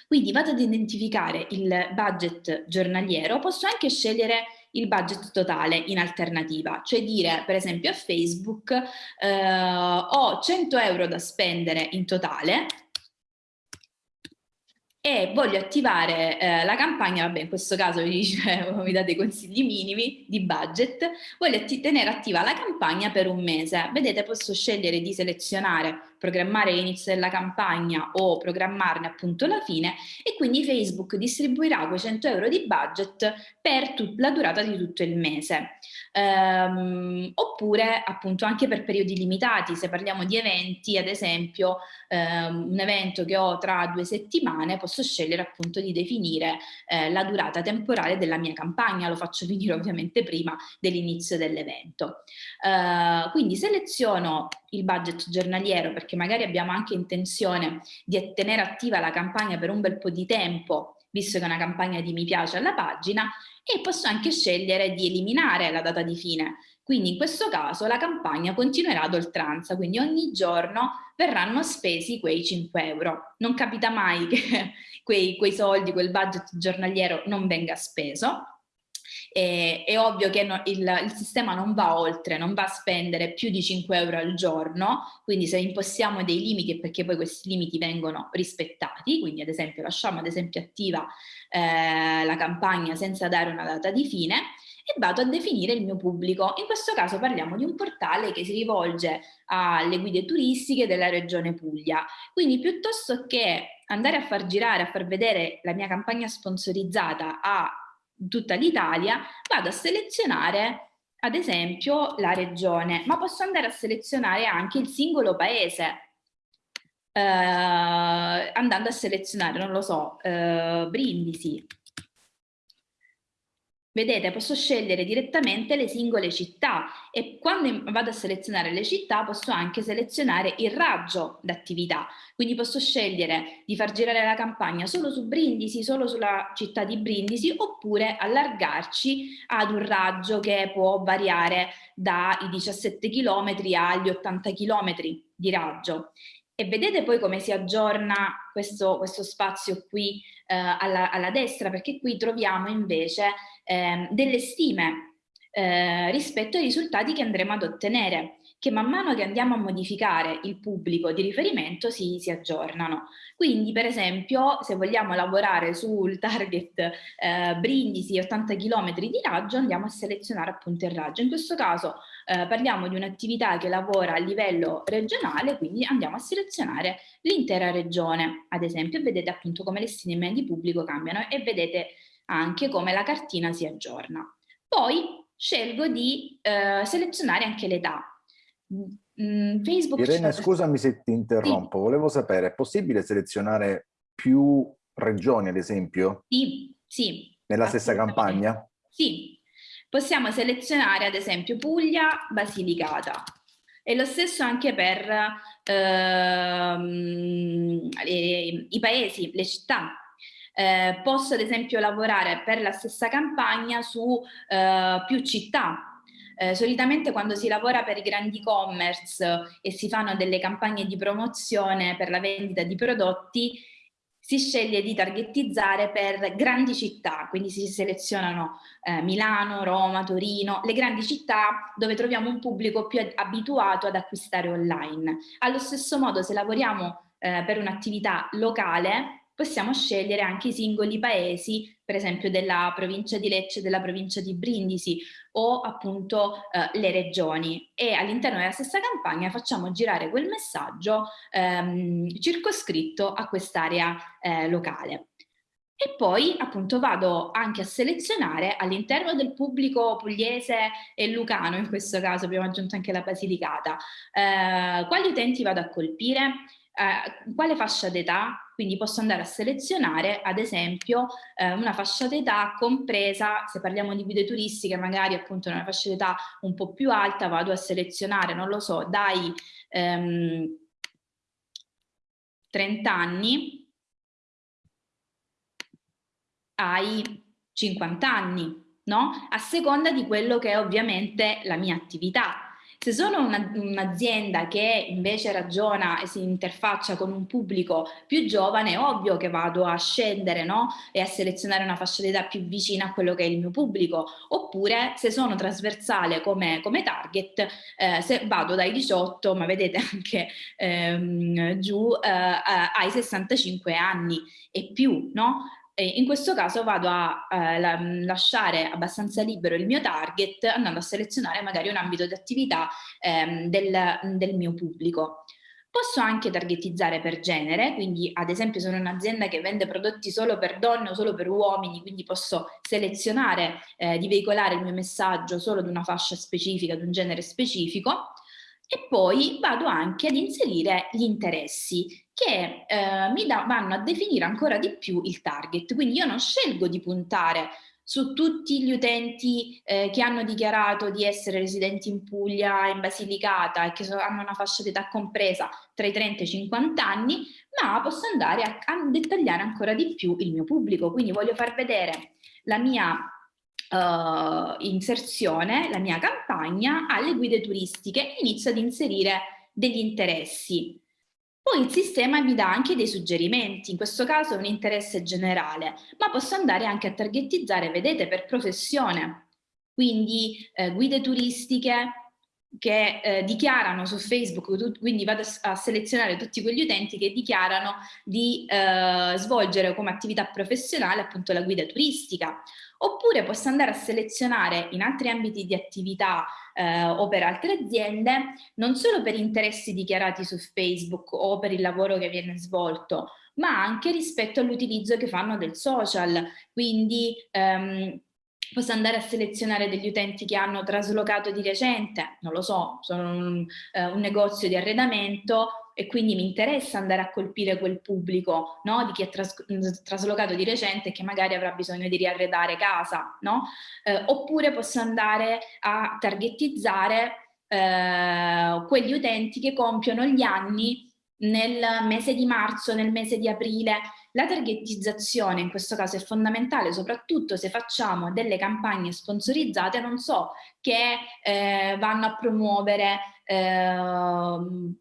Quindi vado ad identificare il budget giornaliero, posso anche scegliere il budget totale in alternativa, cioè dire per esempio a Facebook eh, ho 100 euro da spendere in totale e voglio attivare eh, la campagna, vabbè in questo caso vi, dicevo, mi date consigli minimi di budget, voglio tenere attiva la campagna per un mese. Vedete posso scegliere di selezionare programmare l'inizio della campagna o programmarne appunto la fine e quindi Facebook distribuirà quei 100 euro di budget per la durata di tutto il mese. Um, oppure appunto anche per periodi limitati, se parliamo di eventi, ad esempio um, un evento che ho tra due settimane, posso scegliere appunto di definire eh, la durata temporale della mia campagna, lo faccio finire ovviamente prima dell'inizio dell'evento. Uh, quindi seleziono il budget giornaliero perché magari abbiamo anche intenzione di tenere attiva la campagna per un bel po' di tempo, visto che è una campagna di mi piace alla pagina, e posso anche scegliere di eliminare la data di fine. Quindi in questo caso la campagna continuerà ad oltranza, quindi ogni giorno verranno spesi quei 5 euro. Non capita mai che quei, quei soldi, quel budget giornaliero non venga speso, è, è ovvio che no, il, il, sistema non va oltre, non va a spendere più di 5 euro al giorno, quindi se impostiamo dei limiti è perché poi questi limiti vengono rispettati, quindi ad esempio lasciamo ad esempio attiva eh, la campagna senza dare una data di fine e vado a definire il mio pubblico. In questo caso parliamo di un portale che si rivolge alle guide turistiche della regione Puglia. Quindi piuttosto che andare a far girare, a far vedere la mia campagna sponsorizzata a tutta l'Italia, vado a selezionare ad esempio la regione, ma posso andare a selezionare anche il singolo paese, eh, andando a selezionare, non lo so, eh, Brindisi, Vedete, posso scegliere direttamente le singole città e quando vado a selezionare le città posso anche selezionare il raggio d'attività. Quindi posso scegliere di far girare la campagna solo su Brindisi, solo sulla città di Brindisi, oppure allargarci ad un raggio che può variare dai 17 km agli 80 km di raggio. E vedete poi come si aggiorna questo, questo spazio qui alla, alla destra, perché qui troviamo invece eh, delle stime eh, rispetto ai risultati che andremo ad ottenere, che man mano che andiamo a modificare il pubblico di riferimento si, si aggiornano. Quindi per esempio se vogliamo lavorare sul target eh, Brindisi 80 km di raggio andiamo a selezionare appunto il raggio. In questo caso eh, parliamo di un'attività che lavora a livello regionale, quindi andiamo a selezionare l'intera regione, ad esempio, vedete appunto come le stime di pubblico cambiano e vedete anche come la cartina si aggiorna. Poi scelgo di eh, selezionare anche l'età. Mm, Facebook Irene, scusami se ti interrompo, sì. volevo sapere, è possibile selezionare più regioni ad esempio? Sì, sì. Nella stessa campagna? Sì, possiamo selezionare ad esempio Puglia, Basilicata. E lo stesso anche per ehm, le, i paesi, le città eh, posso ad esempio lavorare per la stessa campagna su eh, più città. Eh, solitamente quando si lavora per i grandi e-commerce e si fanno delle campagne di promozione per la vendita di prodotti, si sceglie di targetizzare per grandi città, quindi si selezionano eh, Milano, Roma, Torino, le grandi città dove troviamo un pubblico più abituato ad acquistare online. Allo stesso modo se lavoriamo eh, per un'attività locale possiamo scegliere anche i singoli paesi, per esempio della provincia di Lecce, della provincia di Brindisi o appunto eh, le regioni. E all'interno della stessa campagna facciamo girare quel messaggio ehm, circoscritto a quest'area eh, locale. E poi appunto vado anche a selezionare all'interno del pubblico pugliese e lucano, in questo caso abbiamo aggiunto anche la Basilicata, eh, quali utenti vado a colpire, eh, quale fascia d'età, quindi posso andare a selezionare ad esempio eh, una fascia d'età compresa, se parliamo di guide turistiche magari appunto una fascia d'età un po' più alta vado a selezionare, non lo so, dai ehm, 30 anni ai 50 anni, no? A seconda di quello che è ovviamente la mia attività. Se sono un'azienda un che invece ragiona e si interfaccia con un pubblico più giovane, è ovvio che vado a scendere no? e a selezionare una fascia d'età più vicina a quello che è il mio pubblico. Oppure se sono trasversale come, come target, eh, se vado dai 18, ma vedete anche ehm, giù, eh, ai 65 anni e più, no? In questo caso vado a eh, la, lasciare abbastanza libero il mio target andando a selezionare magari un ambito di attività ehm, del, del mio pubblico. Posso anche targetizzare per genere, quindi ad esempio sono un'azienda che vende prodotti solo per donne o solo per uomini, quindi posso selezionare eh, di veicolare il mio messaggio solo di una fascia specifica, di un genere specifico e poi vado anche ad inserire gli interessi che eh, mi da, vanno a definire ancora di più il target. Quindi io non scelgo di puntare su tutti gli utenti eh, che hanno dichiarato di essere residenti in Puglia, in Basilicata e che so, hanno una fascia d'età compresa tra i 30 e i 50 anni, ma posso andare a, a dettagliare ancora di più il mio pubblico. Quindi voglio far vedere la mia uh, inserzione, la mia campagna alle guide turistiche inizio ad inserire degli interessi. Poi il sistema mi dà anche dei suggerimenti, in questo caso un interesse generale, ma posso andare anche a targetizzare, vedete, per professione. Quindi eh, guide turistiche, che eh, dichiarano su Facebook, quindi vado a selezionare tutti quegli utenti che dichiarano di eh, svolgere come attività professionale appunto la guida turistica. Oppure posso andare a selezionare in altri ambiti di attività eh, o per altre aziende, non solo per interessi dichiarati su Facebook o per il lavoro che viene svolto, ma anche rispetto all'utilizzo che fanno del social. Quindi ehm, posso andare a selezionare degli utenti che hanno traslocato di recente, non lo so, sono un, eh, un negozio di arredamento e quindi mi interessa andare a colpire quel pubblico no? di chi è tras traslocato di recente e che magari avrà bisogno di riarredare casa, no? eh, oppure posso andare a targetizzare eh, quegli utenti che compiono gli anni nel mese di marzo, nel mese di aprile. La targetizzazione in questo caso è fondamentale, soprattutto se facciamo delle campagne sponsorizzate, non so, che eh, vanno a promuovere eh,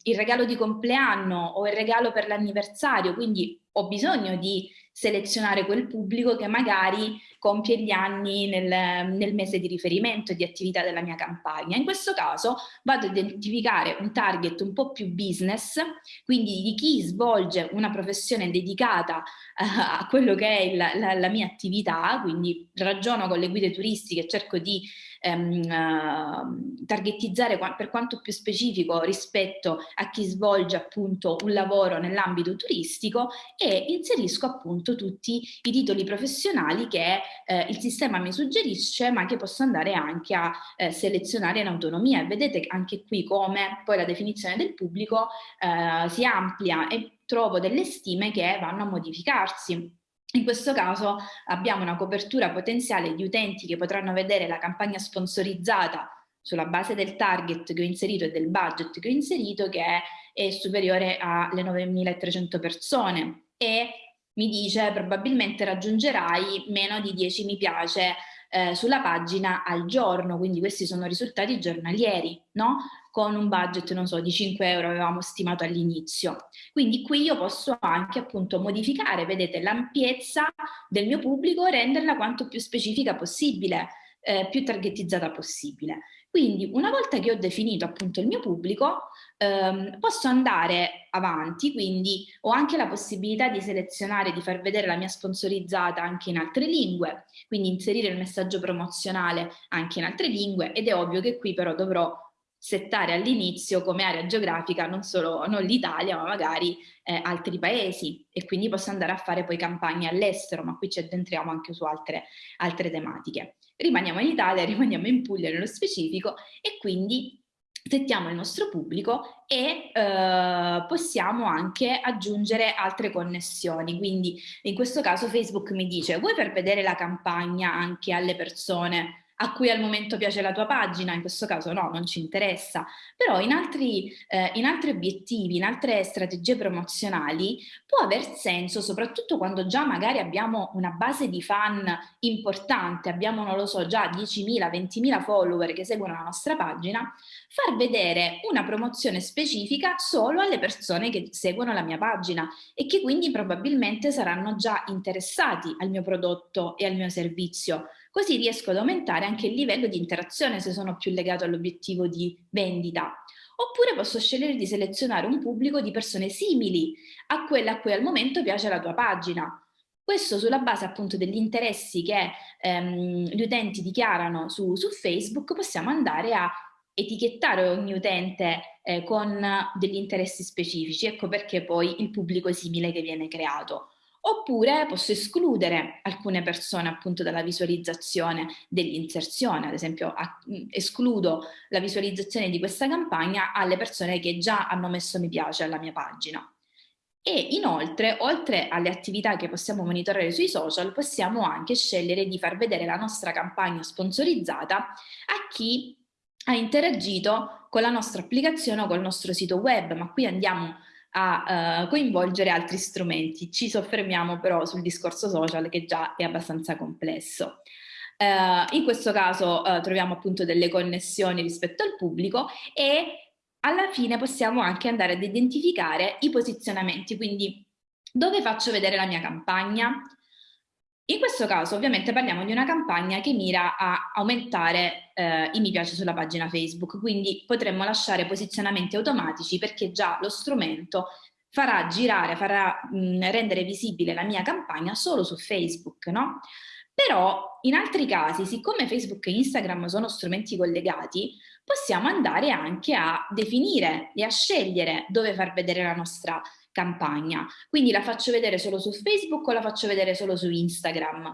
il regalo di compleanno o il regalo per l'anniversario, quindi ho bisogno di selezionare quel pubblico che magari compie gli anni nel, nel, mese di riferimento di attività della mia campagna. In questo caso vado ad identificare un target un po' più business, quindi di chi svolge una professione dedicata uh, a quello che è il, la, la, mia attività, quindi ragiono con le guide turistiche, cerco di ehm, uh, targetizzare per quanto più specifico rispetto a chi svolge appunto un lavoro nell'ambito turistico e inserisco appunto tutti i titoli professionali che eh, il sistema mi suggerisce ma che posso andare anche a eh, selezionare in autonomia e vedete anche qui come poi la definizione del pubblico eh, si amplia e trovo delle stime che vanno a modificarsi. In questo caso abbiamo una copertura potenziale di utenti che potranno vedere la campagna sponsorizzata sulla base del target che ho inserito e del budget che ho inserito che è, superiore alle 9.300 persone e mi dice probabilmente raggiungerai meno di 10 mi piace eh, sulla pagina al giorno, quindi questi sono risultati giornalieri, no? Con un budget, non so, di 5 euro avevamo stimato all'inizio. Quindi qui io posso anche appunto modificare, vedete, l'ampiezza del mio pubblico renderla quanto più specifica possibile, eh, più targetizzata possibile. Quindi una volta che ho definito appunto il mio pubblico, ehm, posso andare avanti, quindi ho anche la possibilità di selezionare, di far vedere la mia sponsorizzata anche in altre lingue, quindi inserire il messaggio promozionale anche in altre lingue ed è ovvio che qui però dovrò settare all'inizio come area geografica non solo l'Italia ma magari eh, altri paesi e quindi posso andare a fare poi campagne all'estero ma qui ci addentriamo anche su altre, altre tematiche rimaniamo in Italia, rimaniamo in Puglia nello specifico e quindi settiamo il nostro pubblico e eh, possiamo anche aggiungere altre connessioni. Quindi in questo caso Facebook mi dice vuoi per vedere la campagna anche alle persone a cui al momento piace la tua pagina, in questo caso no, non ci interessa, però in altri, eh, in altri obiettivi, in altre strategie promozionali può aver senso, soprattutto quando già magari abbiamo una base di fan importante, abbiamo, non lo so, già 10.000, 20.000 follower che seguono la nostra pagina, far vedere una promozione specifica solo alle persone che seguono la mia pagina e che quindi probabilmente saranno già interessati al mio prodotto e al mio servizio, Così riesco ad aumentare anche il livello di interazione se sono più legato all'obiettivo di vendita. Oppure posso scegliere di selezionare un pubblico di persone simili a quella a cui al momento piace la tua pagina. Questo sulla base appunto degli interessi che ehm, gli utenti dichiarano su, su, Facebook possiamo andare a etichettare ogni utente eh, con degli interessi specifici, ecco perché poi il pubblico simile che viene creato oppure posso escludere alcune persone appunto dalla visualizzazione dell'inserzione, ad esempio a, escludo la visualizzazione di questa campagna alle persone che già hanno messo mi piace alla mia pagina. E inoltre, oltre alle attività che possiamo monitorare sui social, possiamo anche scegliere di far vedere la nostra campagna sponsorizzata a chi ha interagito con la nostra applicazione o col nostro sito web, ma qui andiamo a uh, coinvolgere altri strumenti. Ci soffermiamo però sul discorso social che già è abbastanza complesso. Uh, in questo caso uh, troviamo appunto delle connessioni rispetto al pubblico e alla fine possiamo anche andare ad identificare i posizionamenti, quindi dove faccio vedere la mia campagna, in questo caso ovviamente parliamo di una campagna che mira a aumentare eh, i mi piace sulla pagina Facebook, quindi potremmo lasciare posizionamenti automatici perché già lo strumento farà girare, farà mh, rendere visibile la mia campagna solo su Facebook, no? Però in altri casi, siccome Facebook e Instagram sono strumenti collegati, possiamo andare anche a definire e a scegliere dove far vedere la nostra campagna. Quindi la faccio vedere solo su Facebook o la faccio vedere solo su Instagram?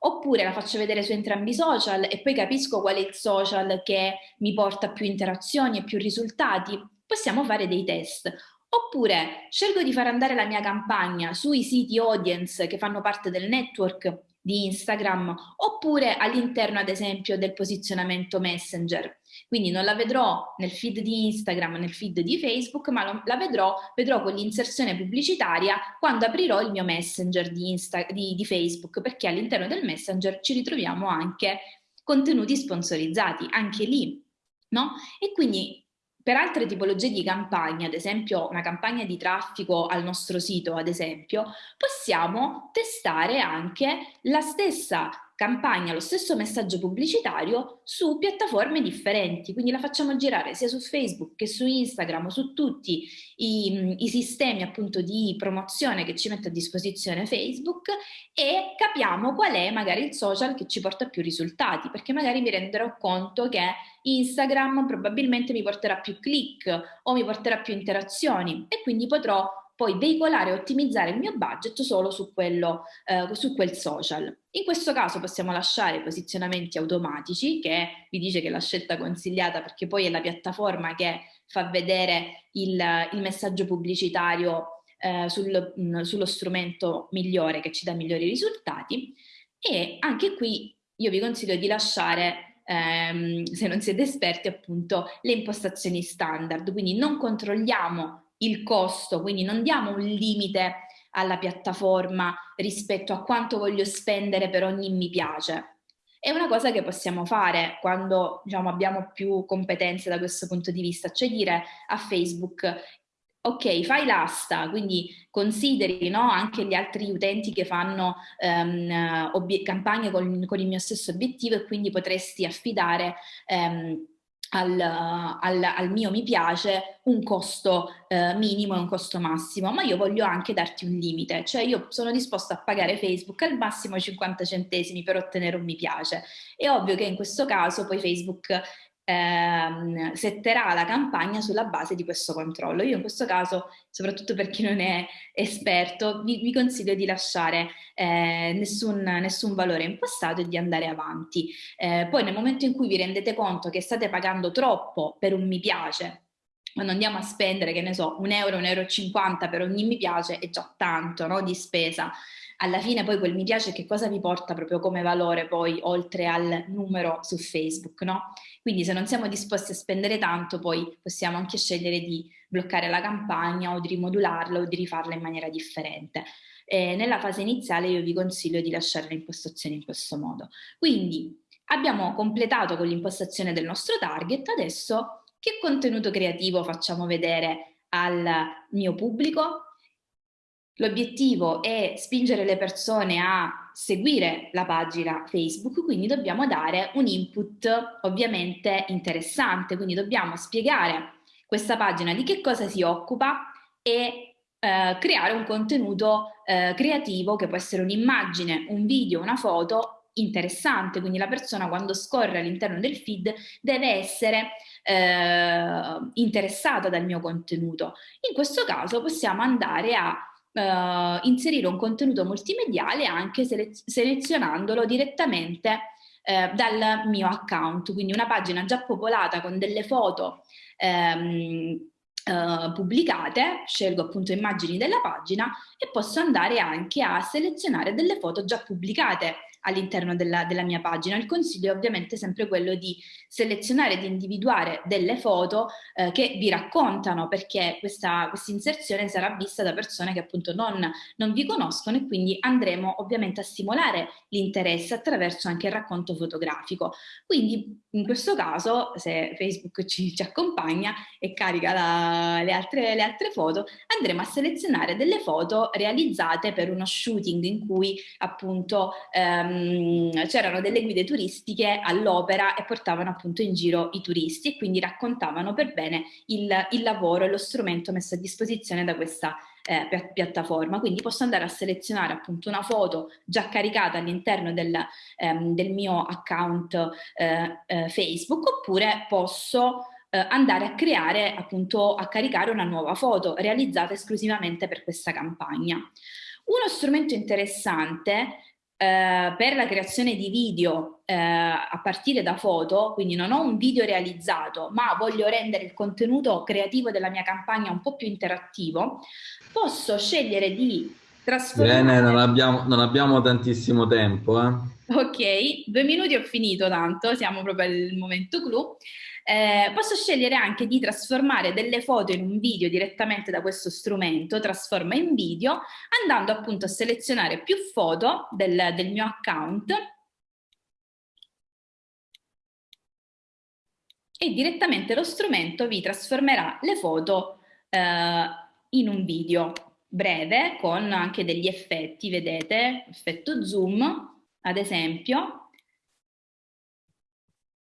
Oppure la faccio vedere su entrambi i social e poi capisco qual è il social che mi porta più interazioni e più risultati? Possiamo fare dei test. Oppure scelgo di far andare la mia campagna sui siti audience che fanno parte del network di Instagram oppure all'interno ad esempio del posizionamento messenger. Quindi non la vedrò nel feed di Instagram, nel feed di Facebook, ma la vedrò, vedrò con l'inserzione pubblicitaria quando aprirò il mio messenger di, Insta, di, di Facebook, perché all'interno del messenger ci ritroviamo anche contenuti sponsorizzati, anche lì. No? E quindi per altre tipologie di campagna, ad esempio una campagna di traffico al nostro sito, ad esempio, possiamo testare anche la stessa campagna, lo stesso messaggio pubblicitario su piattaforme differenti, quindi la facciamo girare sia su Facebook che su Instagram, su tutti i, i sistemi appunto di promozione che ci mette a disposizione Facebook e capiamo qual è magari il social che ci porta più risultati, perché magari mi renderò conto che Instagram probabilmente mi porterà più click o mi porterà più interazioni e quindi potrò poi veicolare e ottimizzare il mio budget solo su, quello, eh, su quel social. In questo caso possiamo lasciare posizionamenti automatici, che vi dice che è la scelta consigliata perché poi è la piattaforma che fa vedere il, il messaggio pubblicitario eh, sul, mh, sullo strumento migliore che ci dà migliori risultati e anche qui io vi consiglio di lasciare ehm, se non siete esperti appunto le impostazioni standard quindi non controlliamo il costo, quindi non diamo un limite alla piattaforma rispetto a quanto voglio spendere per ogni mi piace. È una cosa che possiamo fare quando diciamo, abbiamo più competenze da questo punto di vista, cioè dire a Facebook ok, fai l'asta, quindi consideri no, anche gli altri utenti che fanno um, campagne con, con, il mio stesso obiettivo e quindi potresti affidare um, al, al, al, mio mi piace un costo eh, minimo e un costo massimo, ma io voglio anche darti un limite, cioè io sono disposta a pagare Facebook al massimo 50 centesimi per ottenere un mi piace. È ovvio che in questo caso poi Facebook ehm, setterà la campagna sulla base di questo controllo. Io in questo caso, soprattutto per chi non è esperto, vi, vi consiglio di lasciare eh, nessun, nessun, valore impostato e di andare avanti. Eh, poi nel momento in cui vi rendete conto che state pagando troppo per un mi piace, quando andiamo a spendere, che ne so, un euro, un euro e cinquanta per ogni mi piace, è già tanto no, di spesa alla fine poi quel mi piace che cosa vi porta proprio come valore poi oltre al numero su Facebook, no? Quindi se non siamo disposti a spendere tanto poi possiamo anche scegliere di bloccare la campagna o di rimodularla o di rifarla in maniera differente. Eh, nella fase iniziale io vi consiglio di lasciare le impostazioni in questo modo. Quindi abbiamo completato con l'impostazione del nostro target, adesso che contenuto creativo facciamo vedere al mio pubblico? L'obiettivo è spingere le persone a seguire la pagina Facebook, quindi dobbiamo dare un input ovviamente interessante, quindi dobbiamo spiegare questa pagina di che cosa si occupa e eh, creare un contenuto eh, creativo che può essere un'immagine, un video, una foto interessante, quindi la persona quando scorre all'interno del feed deve essere eh, interessata dal mio contenuto. In questo caso possiamo andare a uh, inserire un contenuto multimediale anche sele selezionandolo direttamente uh, dal mio account, quindi una pagina già popolata con delle foto um, Uh, pubblicate, scelgo appunto immagini della pagina e posso andare anche a selezionare delle foto già pubblicate all'interno della, della, mia pagina. Il consiglio è ovviamente sempre quello di selezionare, di individuare delle foto eh, che vi raccontano perché questa, questa, inserzione sarà vista da persone che appunto non, non vi conoscono e quindi andremo ovviamente a stimolare l'interesse attraverso anche il racconto fotografico. Quindi in questo caso se Facebook ci, ci accompagna e carica la, le, altre, le altre foto andremo a selezionare delle foto realizzate per uno shooting in cui appunto ehm, Ehm, c'erano delle guide turistiche all'opera e portavano appunto in giro i turisti e quindi raccontavano per bene il, il lavoro e lo strumento messo a disposizione da questa eh, piattaforma. Quindi posso andare a selezionare appunto una foto già caricata all'interno del, ehm, del, mio account eh, eh, Facebook oppure posso eh, andare a creare appunto a caricare una nuova foto realizzata esclusivamente per questa campagna. Uno strumento interessante eh, per la creazione di video eh, a partire da foto, quindi non ho un video realizzato, ma voglio rendere il contenuto creativo della mia campagna un po' più interattivo, posso scegliere di trasformare... Bene, non abbiamo, non abbiamo tantissimo tempo. Eh? Ok, due minuti ho finito tanto, siamo proprio al momento clou. Eh, posso scegliere anche di trasformare delle foto in un video direttamente da questo strumento, trasforma in video, andando appunto a selezionare più foto del, del mio account e direttamente lo strumento vi trasformerà le foto eh, in un video breve con anche degli effetti, vedete, effetto zoom ad esempio,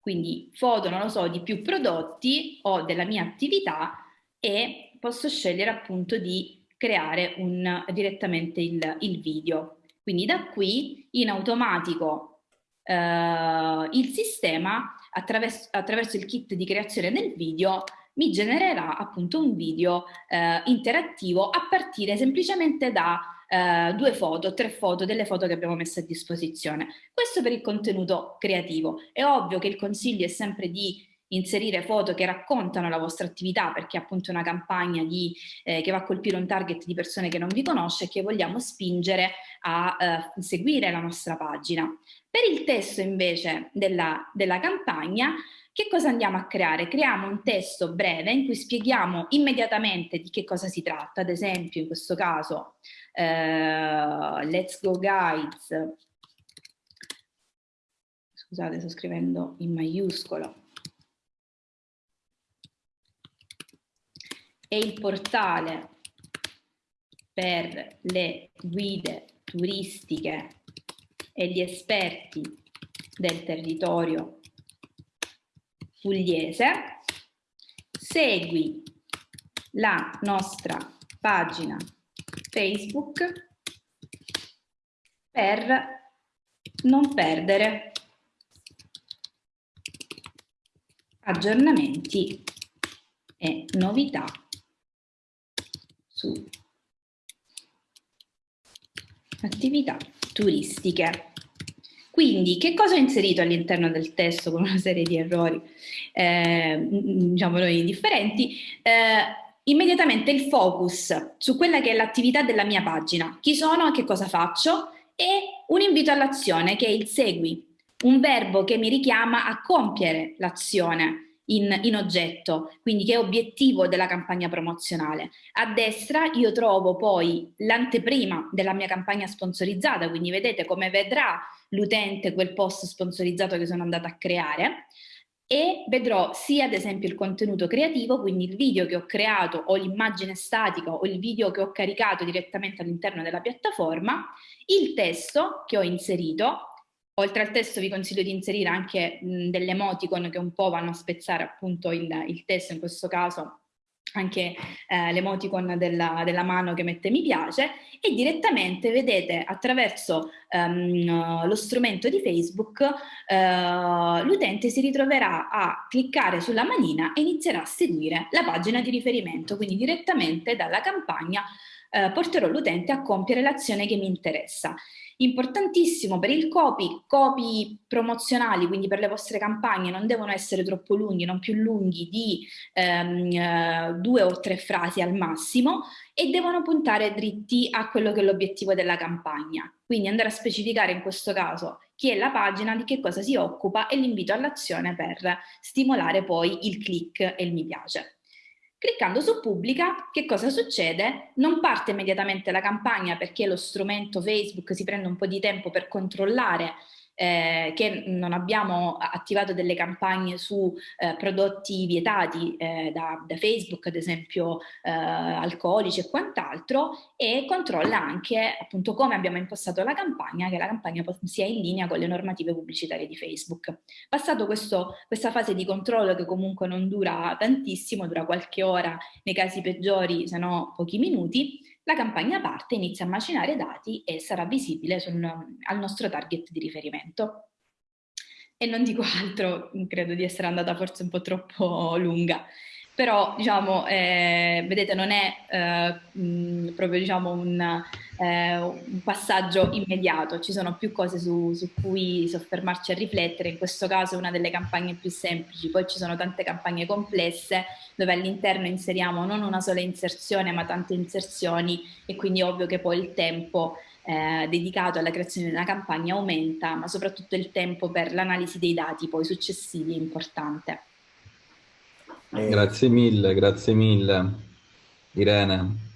quindi foto, non lo so, di più prodotti o della mia attività e posso scegliere appunto di creare un, direttamente il, il video. Quindi da qui in automatico eh, il sistema attraverso, attraverso il kit di creazione del video mi genererà appunto un video eh, interattivo a partire semplicemente da eh, due foto, tre foto delle foto che abbiamo messo a disposizione. Questo per il contenuto creativo. È ovvio che il consiglio è sempre di inserire foto che raccontano la vostra attività perché è appunto una campagna di, eh, che va a colpire un target di persone che non vi conosce e che vogliamo spingere a eh, seguire la nostra pagina. Per il testo invece della, della campagna che cosa andiamo a creare? Creiamo un testo breve in cui spieghiamo immediatamente di che cosa si tratta, ad esempio in questo caso eh, Let's Go Guides, scusate sto scrivendo in maiuscolo, è il portale per le guide turistiche e gli esperti del territorio pugliese, segui la nostra pagina Facebook per non perdere aggiornamenti e novità su attività turistiche. Quindi che cosa ho inserito all'interno del testo con una serie di errori, eh, diciamo noi indifferenti? Eh, immediatamente il focus su quella che è l'attività della mia pagina, chi sono? Che cosa faccio, e un invito all'azione che è il segui, un verbo che mi richiama a compiere l'azione, in, in, oggetto, quindi che è obiettivo della campagna promozionale. A destra io trovo poi l'anteprima della mia campagna sponsorizzata, quindi vedete come vedrà l'utente quel post sponsorizzato che sono andata a creare e vedrò sia ad esempio il contenuto creativo, quindi il video che ho creato o l'immagine statica o il video che ho caricato direttamente all'interno della piattaforma, il testo che ho inserito Oltre al testo vi consiglio di inserire anche mh, delle emoticon che un po' vanno a spezzare appunto il, il testo, in questo caso anche eh, l'emoticon della, della, mano che mette mi piace e direttamente vedete attraverso um, lo strumento di Facebook uh, l'utente si ritroverà a cliccare sulla manina e inizierà a seguire la pagina di riferimento, quindi direttamente dalla campagna uh, porterò l'utente a compiere l'azione che mi interessa. Importantissimo per il copy, copy promozionali, quindi per le vostre campagne, non devono essere troppo lunghi, non più lunghi di ehm, eh, due o tre frasi al massimo e devono puntare dritti a quello che è l'obiettivo della campagna. Quindi andare a specificare in questo caso chi è la pagina, di che cosa si occupa e l'invito all'azione per stimolare poi il click e il mi piace. Cliccando su pubblica, che cosa succede? Non parte immediatamente la campagna perché lo strumento Facebook si prende un po' di tempo per controllare eh, che non abbiamo attivato delle campagne su eh, prodotti vietati eh, da, da, Facebook, ad esempio eh, alcolici e quant'altro, e controlla anche appunto come abbiamo impostato la campagna, che la campagna sia in linea con le normative pubblicitarie di Facebook. Passato questo, questa fase di controllo che comunque non dura tantissimo, dura qualche ora, nei casi peggiori se no pochi minuti, la campagna parte, inizia a macinare dati e sarà visibile sul, al nostro target di riferimento. E non dico altro, credo di essere andata forse un po' troppo lunga però diciamo, eh, vedete non è eh, mh, proprio diciamo, un, eh, un, passaggio immediato, ci sono più cose su, su, cui soffermarci a riflettere, in questo caso è una delle campagne più semplici, poi ci sono tante campagne complesse dove all'interno inseriamo non una sola inserzione ma tante inserzioni. E quindi ovvio che poi il tempo eh, dedicato alla creazione di una campagna aumenta, ma soprattutto il tempo per l'analisi dei dati poi successivi è importante. Eh, grazie mille, grazie mille Irene.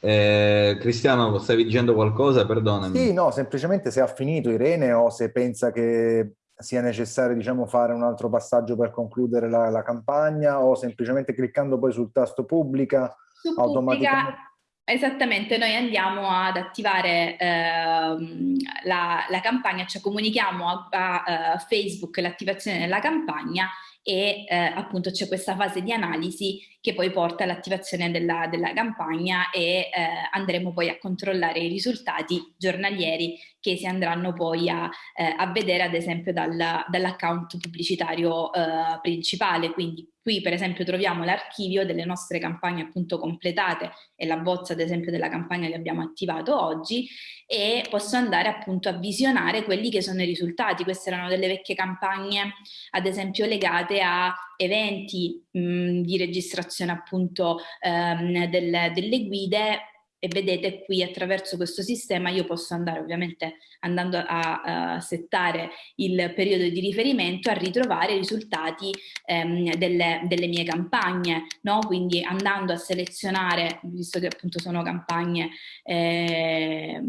Eh, Cristiano, stavi dicendo qualcosa? Perdonami. Sì, no, semplicemente se ha finito Irene o se pensa che sia necessario diciamo, fare un altro passaggio per concludere la, la campagna o semplicemente cliccando poi sul tasto pubblica Su automaticamente... Esattamente, noi andiamo ad attivare ehm, la, la, campagna, cioè comunichiamo a, a, a Facebook l'attivazione della campagna e eh, appunto c'è questa fase di analisi che poi porta all'attivazione della, della, campagna e eh, andremo poi a controllare i risultati giornalieri che si andranno poi a, eh, a vedere ad esempio dal, dall'account pubblicitario eh, principale, quindi Qui per esempio troviamo l'archivio delle nostre campagne appunto completate e la bozza ad esempio della campagna che abbiamo attivato oggi e posso andare appunto a visionare quelli che sono i risultati. Queste erano delle vecchie campagne ad esempio legate a eventi mh, di registrazione appunto ehm, del, delle guide e vedete qui attraverso questo sistema io posso andare ovviamente andando a, a settare il periodo di riferimento a ritrovare i risultati ehm, delle, delle, mie campagne, no? quindi andando a selezionare, visto che appunto sono campagne eh,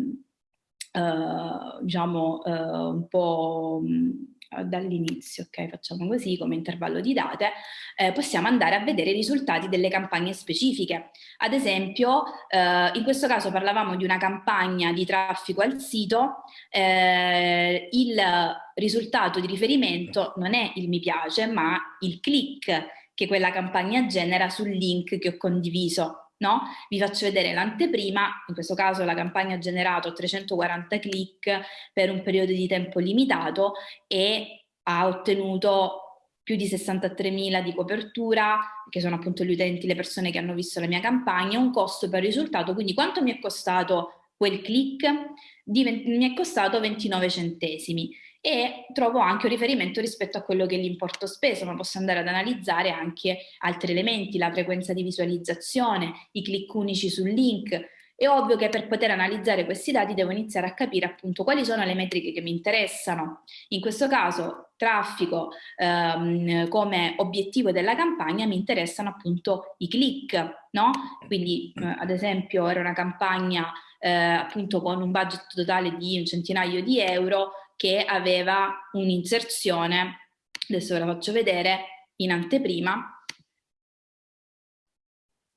Uh, diciamo uh, un po' dall'inizio, ok? Facciamo così come intervallo di date, eh, possiamo andare a vedere i risultati delle campagne specifiche. Ad esempio, eh, in questo caso parlavamo di una campagna di traffico al sito, eh, il risultato di riferimento non è il mi piace, ma il click che quella campagna genera sul link che ho condiviso. No? Vi faccio vedere l'anteprima, in questo caso la campagna ha generato 340 click per un periodo di tempo limitato e ha ottenuto più di 63.000 di copertura, che sono appunto gli utenti, le persone che hanno visto la mia campagna, un costo per risultato, quindi quanto mi è costato quel click? Di, mi è costato 29 centesimi e trovo anche un riferimento rispetto a quello che è l'importo speso, ma posso andare ad analizzare anche altri elementi, la frequenza di visualizzazione, i click unici sul link. È ovvio che per poter analizzare questi dati devo iniziare a capire appunto quali sono le metriche che mi interessano. In questo caso traffico ehm, come obiettivo della campagna mi interessano appunto i click, no? Quindi eh, ad esempio era una campagna eh, appunto con un budget totale di un centinaio di euro, che aveva un'inserzione, adesso ve la faccio vedere, in anteprima,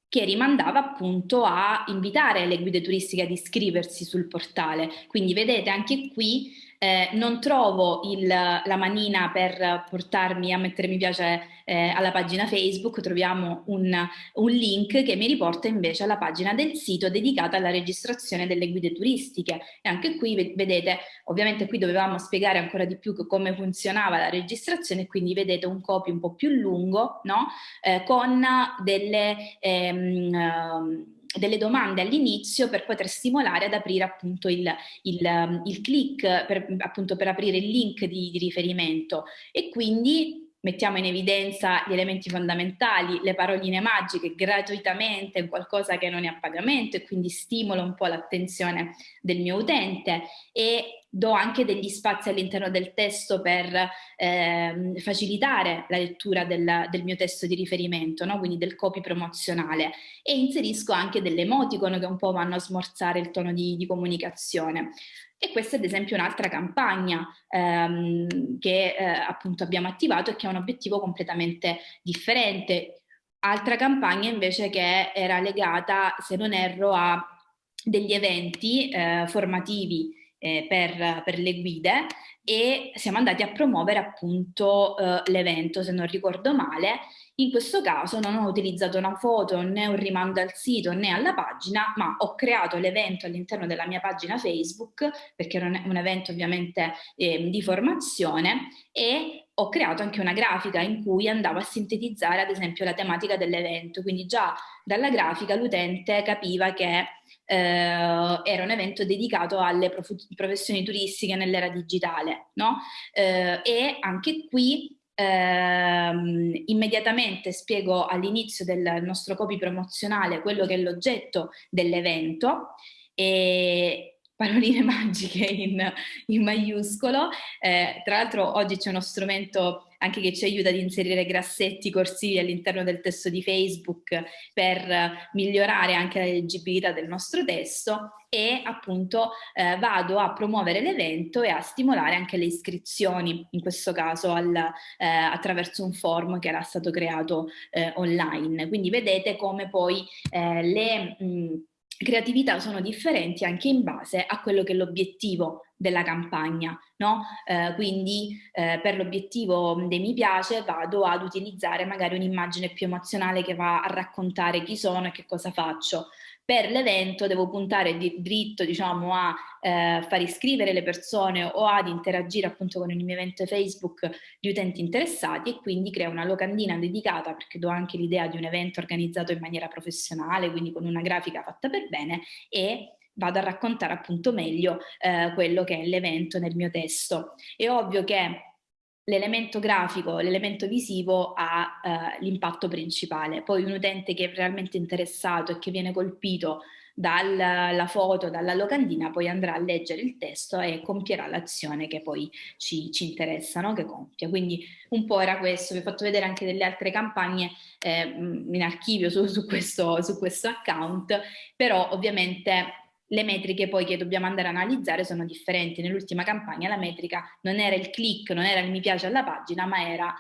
che rimandava appunto a invitare le guide turistiche ad iscriversi sul portale. Quindi vedete anche qui eh, non trovo il, la manina per portarmi a mettere mi piace eh, alla pagina Facebook, troviamo un, un, link che mi riporta invece alla pagina del sito dedicata alla registrazione delle guide turistiche e anche qui vedete, ovviamente qui dovevamo spiegare ancora di più come funzionava la registrazione, quindi vedete un copy un po' più lungo, no? eh, con delle... Ehm, delle domande all'inizio per poter stimolare ad aprire appunto il, il, il click, per, appunto per aprire il link di, di riferimento. E quindi mettiamo in evidenza gli elementi fondamentali, le paroline magiche gratuitamente, qualcosa che non è a pagamento e quindi stimola un po' l'attenzione del mio utente e do anche degli spazi all'interno del testo per eh, facilitare la lettura del, del, mio testo di riferimento, no? quindi del copy promozionale e inserisco anche delle emoticon che un po' vanno a smorzare il tono di, di comunicazione. E questa è ad esempio un'altra campagna ehm, che eh, appunto abbiamo attivato e che ha un obiettivo completamente differente. Altra campagna invece che era legata, se non erro, a degli eventi eh, formativi eh, per, per, le guide e siamo andati a promuovere appunto eh, l'evento, se non ricordo male. In questo caso non ho utilizzato una foto né un rimando al sito né alla pagina, ma ho creato l'evento all'interno della mia pagina Facebook, perché era un, evento ovviamente eh, di formazione, e ho creato anche una grafica in cui andavo a sintetizzare ad esempio la tematica dell'evento, quindi già dalla grafica l'utente capiva che eh, era un evento dedicato alle prof professioni turistiche nell'era digitale, no? Eh, e anche qui ehm, immediatamente spiego all'inizio del nostro copy promozionale quello che è l'oggetto dell'evento e paroline magiche in, in maiuscolo. Eh, tra l'altro oggi c'è uno strumento anche che ci aiuta ad inserire grassetti corsivi all'interno del testo di Facebook per migliorare anche la leggibilità del nostro testo e appunto eh, vado a promuovere l'evento e a stimolare anche le iscrizioni, in questo caso al, eh, attraverso un form che era stato creato eh, online. Quindi vedete come poi eh, le... Mh, creatività sono differenti anche in base a quello che è l'obiettivo della campagna, no? Eh, quindi eh, per l'obiettivo dei mi piace vado ad utilizzare magari un'immagine più emozionale che va a raccontare chi sono e che cosa faccio. Per l'evento devo puntare di, dritto diciamo, a eh, far iscrivere le persone o ad interagire appunto con il mio evento Facebook di utenti interessati e quindi creo una locandina dedicata perché do anche l'idea di un evento organizzato in maniera professionale, quindi con una grafica fatta per bene e vado a raccontare appunto meglio eh, quello che è l'evento nel mio testo. È ovvio che l'elemento grafico, l'elemento visivo ha eh, l'impatto principale. Poi un utente che è realmente interessato e che viene colpito dalla foto, dalla locandina, poi andrà a leggere il testo e compierà l'azione che poi ci, ci interessa, no? che compia. Quindi un po' era questo, vi ho fatto vedere anche delle altre campagne eh, in archivio su, su, questo, su questo account, però ovviamente le metriche poi che dobbiamo andare a analizzare sono differenti. Nell'ultima campagna la metrica non era il click, non era il mi piace alla pagina, ma era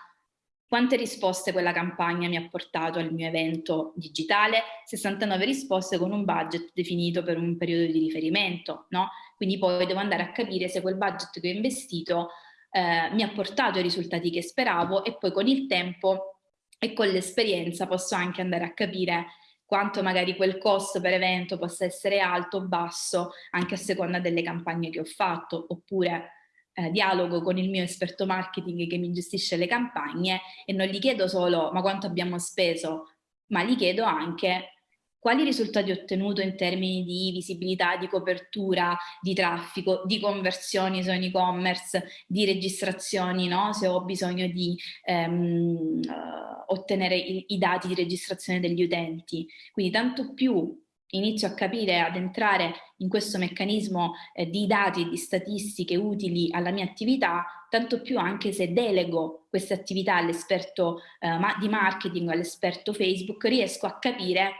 quante risposte quella campagna mi ha portato al mio evento digitale? 69 risposte con un budget definito per un periodo di riferimento, no? Quindi poi devo andare a capire se quel budget che ho investito eh, mi ha portato i risultati che speravo e poi con il tempo e con l'esperienza posso anche andare a capire quanto magari quel costo per evento possa essere alto o basso anche a seconda delle campagne che ho fatto. Oppure eh, dialogo con il mio esperto marketing che mi gestisce le campagne e non gli chiedo solo ma quanto abbiamo speso, ma gli chiedo anche quali risultati ho ottenuto in termini di visibilità, di copertura, di traffico, di conversioni su un e-commerce, di registrazioni, no? se ho bisogno di ehm, uh, ottenere i, i dati di registrazione degli utenti. Quindi tanto più inizio a capire, ad entrare in questo meccanismo eh, di dati e di statistiche utili alla mia attività, tanto più anche se delego queste attività all'esperto eh, di marketing all'esperto Facebook, riesco a capire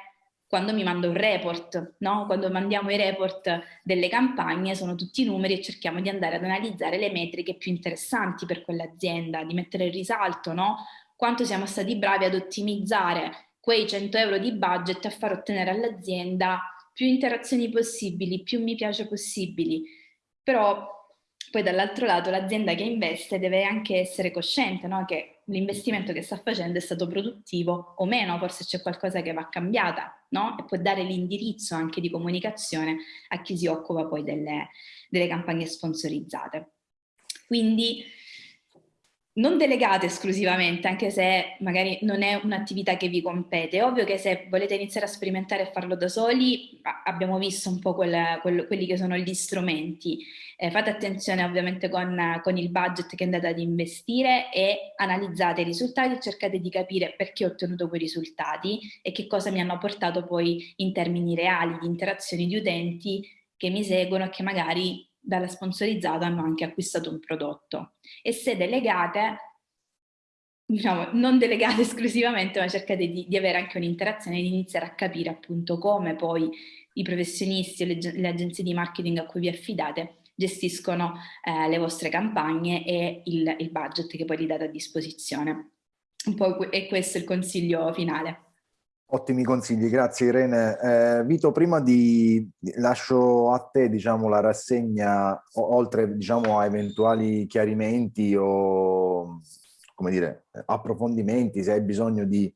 quando mi mando un report, no? quando mandiamo i report delle campagne sono tutti numeri e cerchiamo di andare ad analizzare le metriche più interessanti per quell'azienda, di mettere in risalto no? quanto siamo stati bravi ad ottimizzare quei 100 euro di budget a far ottenere all'azienda più interazioni possibili, più mi piace possibili. Però poi dall'altro lato l'azienda che investe deve anche essere cosciente no? che l'investimento che sta facendo è stato produttivo o meno, forse c'è qualcosa che va cambiata no? e può dare l'indirizzo anche di comunicazione a chi si occupa poi delle, delle campagne sponsorizzate. Quindi non delegate esclusivamente, anche se magari non è un'attività che vi compete. È ovvio che se volete iniziare a sperimentare e farlo da soli, abbiamo visto un po' quel, quel, quelli che sono gli strumenti. Eh, fate attenzione ovviamente con, con, il budget che andate ad investire e analizzate i risultati e cercate di capire perché ho ottenuto quei risultati e che cosa mi hanno portato poi in termini reali di interazioni di utenti che mi seguono e che magari dalla sponsorizzata hanno anche acquistato un prodotto. E se delegate, diciamo, non delegate esclusivamente, ma cercate di, di avere anche un'interazione e di iniziare a capire appunto come poi i professionisti o le, le agenzie di marketing a cui vi affidate gestiscono eh, le vostre campagne e il, il budget che poi gli date a disposizione. Un po' è questo il consiglio finale. Ottimi consigli, grazie Irene. Eh, Vito, prima di lascio a te diciamo, la rassegna, oltre diciamo, a eventuali chiarimenti o dire, approfondimenti, se hai bisogno di,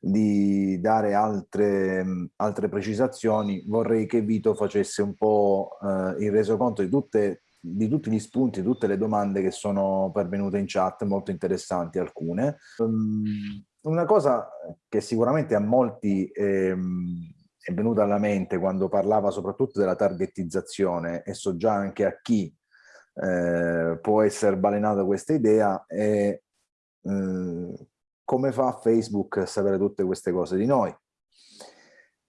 di dare altre, altre, precisazioni, vorrei che Vito facesse un po' eh, il resoconto di, tutte, di tutti gli spunti, tutte le domande che sono pervenute in chat, molto interessanti alcune. Um, una cosa che sicuramente a molti ehm, è venuta alla mente quando parlava soprattutto della targetizzazione e so già anche a chi eh, può essere balenata questa idea è eh, come fa Facebook a sapere tutte queste cose di noi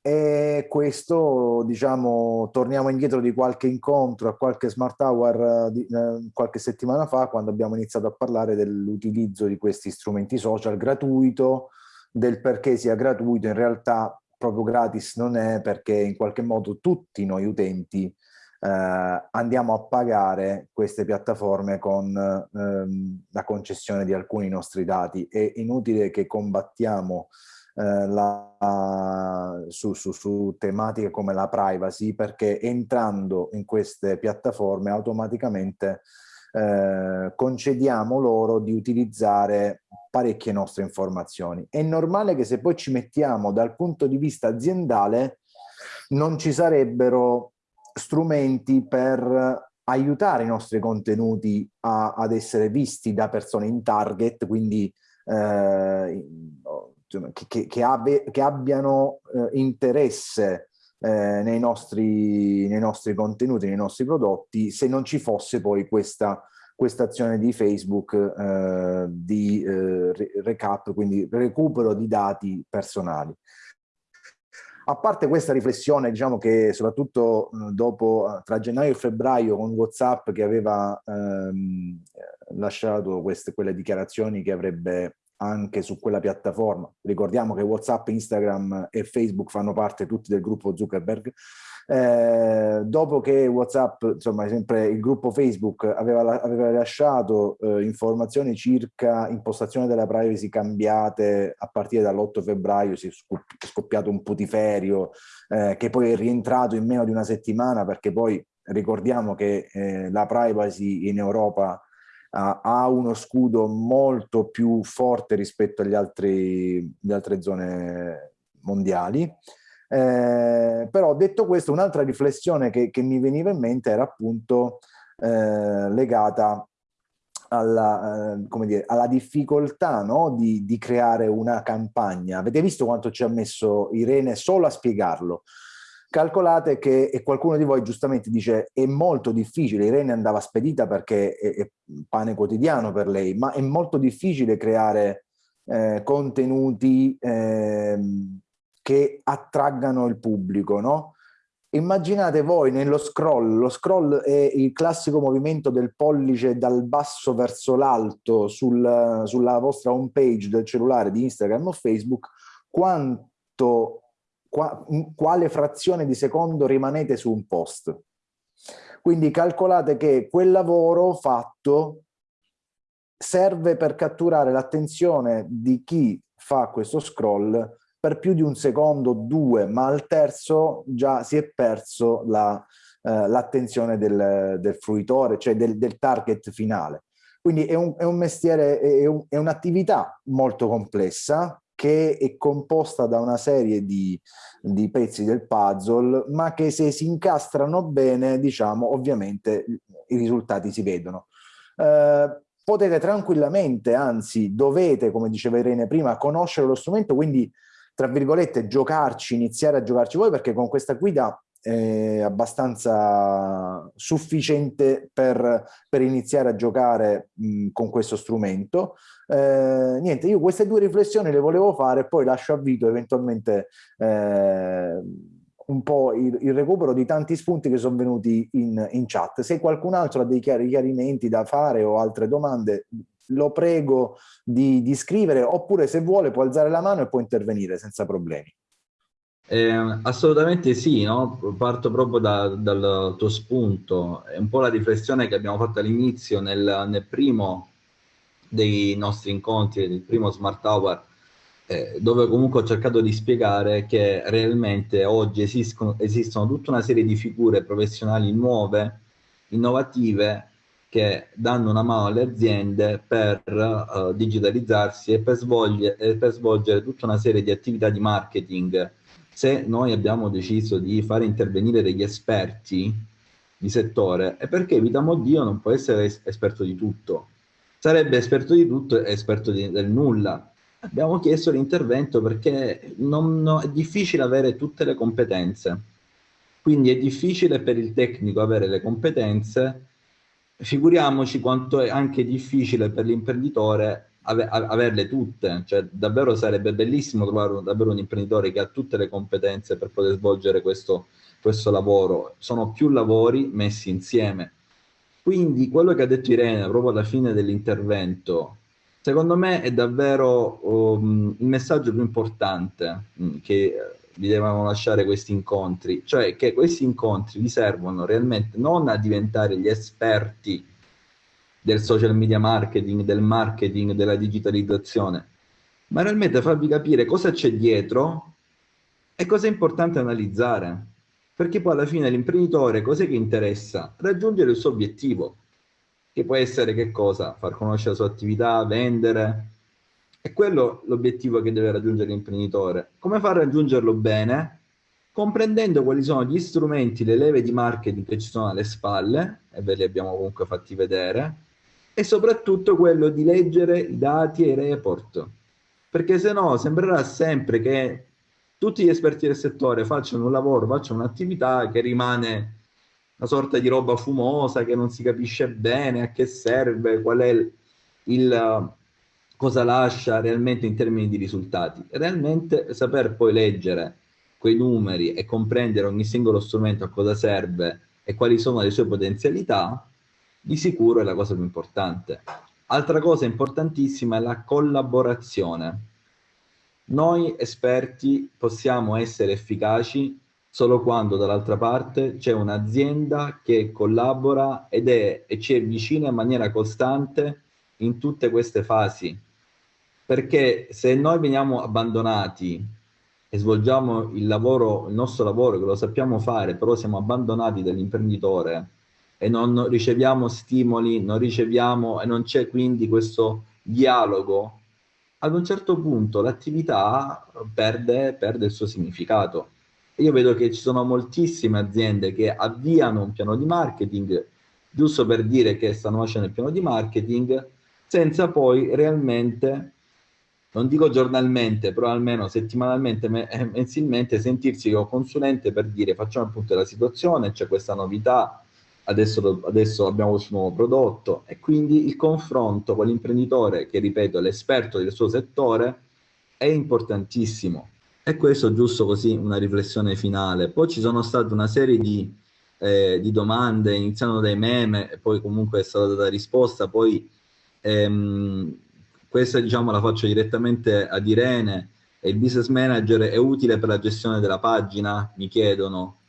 e questo diciamo torniamo indietro di qualche incontro a qualche smart hour di, eh, qualche settimana fa quando abbiamo iniziato a parlare dell'utilizzo di questi strumenti social gratuito del perché sia gratuito. In realtà proprio gratis non è perché in qualche modo tutti noi utenti eh, andiamo a pagare queste piattaforme con ehm, la concessione di alcuni nostri dati. È inutile che combattiamo eh, la, su, su, su, tematiche come la privacy perché entrando in queste piattaforme automaticamente eh, concediamo loro di utilizzare parecchie nostre informazioni. È normale che se poi ci mettiamo dal punto di vista aziendale non ci sarebbero strumenti per aiutare i nostri contenuti a, ad essere visti da persone in target, quindi eh, che, che, abbi che abbiano eh, interesse eh, nei, nostri, nei nostri contenuti, nei nostri prodotti, se non ci fosse poi questa questa azione di Facebook eh, di eh, recap, quindi recupero di dati personali. A parte questa riflessione, diciamo che soprattutto dopo, tra gennaio e febbraio, con WhatsApp che aveva ehm, lasciato queste, quelle dichiarazioni che avrebbe anche su quella piattaforma. Ricordiamo che WhatsApp, Instagram e Facebook fanno parte tutti del gruppo Zuckerberg. Eh, dopo che WhatsApp, insomma, sempre il gruppo Facebook aveva, aveva rilasciato eh, informazioni circa impostazione della privacy cambiate a partire dall'8 febbraio, si è scoppiato un putiferio eh, che poi è rientrato in meno di una settimana perché poi ricordiamo che eh, la privacy in Europa ha uno scudo molto più forte rispetto agli altri, alle altre zone mondiali. Eh, però detto questo, un'altra riflessione che, che, mi veniva in mente era appunto eh, legata alla, eh, dire, alla difficoltà no? di, di, creare una campagna. Avete visto quanto ci ha messo Irene solo a spiegarlo? Calcolate che, e qualcuno di voi giustamente dice, è molto difficile, Irene andava spedita perché è, è pane quotidiano per lei, ma è molto difficile creare eh, contenuti eh, che attraggano il pubblico, no? Immaginate voi nello scroll, lo scroll è il classico movimento del pollice dal basso verso l'alto sul, sulla vostra home page del cellulare di Instagram o Facebook, quanto, qua, quale frazione di secondo rimanete su un post. Quindi calcolate che quel lavoro fatto serve per catturare l'attenzione di chi fa questo scroll per più di un secondo, due, ma al terzo già si è perso l'attenzione la, eh, del, del, fruitore, cioè del, del, target finale. Quindi è un, è un mestiere, è, un, un'attività molto complessa che è composta da una serie di, di, pezzi del puzzle, ma che se si incastrano bene, diciamo, ovviamente i risultati si vedono. Eh, potete tranquillamente, anzi dovete, come diceva Irene prima, conoscere lo strumento, quindi tra virgolette, giocarci, iniziare a giocarci voi, perché con questa guida è abbastanza sufficiente per, per iniziare a giocare mh, con questo strumento. Eh, niente, io queste due riflessioni le volevo fare, poi lascio a Vito eventualmente eh, un po' il, il, recupero di tanti spunti che sono venuti in, in chat. Se qualcun altro ha dei chiarimenti da fare o altre domande, lo prego di, di scrivere oppure se vuole può alzare la mano e può intervenire senza problemi. Eh, assolutamente sì, no? parto proprio da, dal tuo spunto, è un po' la riflessione che abbiamo fatto all'inizio nel, nel, primo dei nostri incontri, nel primo Smart Hour, eh, dove comunque ho cercato di spiegare che realmente oggi esistono, esistono tutta una serie di figure professionali nuove, innovative, che danno una mano alle aziende per uh, digitalizzarsi e per, svolgere, e per svolgere tutta una serie di attività di marketing. Se noi abbiamo deciso di fare intervenire degli esperti di settore, è perché Vitamo Dio non può essere es esperto di tutto. Sarebbe esperto di tutto e esperto di, del nulla. Abbiamo chiesto l'intervento perché non, no, è difficile avere tutte le competenze. Quindi è difficile per il tecnico avere le competenze figuriamoci quanto è anche difficile per l'imprenditore ave averle tutte, cioè davvero sarebbe bellissimo trovare un, davvero un imprenditore che ha tutte le competenze per poter svolgere questo, questo lavoro, sono più lavori messi insieme. Quindi quello che ha detto Irene proprio alla fine dell'intervento, secondo me è davvero um, il messaggio più importante um, che vi devono lasciare questi incontri, cioè che questi incontri vi servono realmente non a diventare gli esperti del social media marketing, del marketing, della digitalizzazione, ma realmente farvi capire cosa c'è dietro e cosa è importante analizzare. Perché poi alla fine l'imprenditore cos'è che interessa? Raggiungere il suo obiettivo, che può essere che cosa? Far conoscere la sua attività, vendere, è quello l'obiettivo che deve raggiungere l'imprenditore. Come far raggiungerlo bene? Comprendendo quali sono gli strumenti, le leve di marketing che ci sono alle spalle, e ve li abbiamo comunque fatti vedere, e soprattutto quello di leggere i dati e i report. Perché se no sembrerà sempre che tutti gli esperti del settore facciano un lavoro, facciano un'attività che rimane una sorta di roba fumosa, che non si capisce bene a che serve, qual è il, il cosa lascia realmente in termini di risultati. Realmente saper poi leggere quei numeri e comprendere ogni singolo strumento a cosa serve e quali sono le sue potenzialità, di sicuro è la cosa più importante. Altra cosa importantissima è la collaborazione. Noi esperti possiamo essere efficaci solo quando dall'altra parte c'è un'azienda che collabora ed è, e ci è vicina in maniera costante in tutte queste fasi. Perché se noi veniamo abbandonati e svolgiamo il lavoro, il nostro lavoro, che lo sappiamo fare, però siamo abbandonati dall'imprenditore e non riceviamo stimoli, non riceviamo e non c'è quindi questo dialogo, ad un certo punto l'attività perde, perde il suo significato. Io vedo che ci sono moltissime aziende che avviano un piano di marketing, giusto per dire che stanno facendo il piano di marketing, senza poi realmente, non dico giornalmente, però almeno settimanalmente, eh, mensilmente, sentirsi con consulente per dire facciamo il punto della situazione, c'è questa novità, adesso, adesso abbiamo questo nuovo prodotto e quindi il confronto con l'imprenditore che, ripeto, è l'esperto del suo settore è importantissimo. E questo giusto così una riflessione finale. Poi ci sono state una serie di, eh, di domande, iniziando dai meme, e poi comunque è stata data risposta, poi ehm, questa diciamo la faccio direttamente ad Irene, il business manager è utile per la gestione della pagina? Mi chiedono.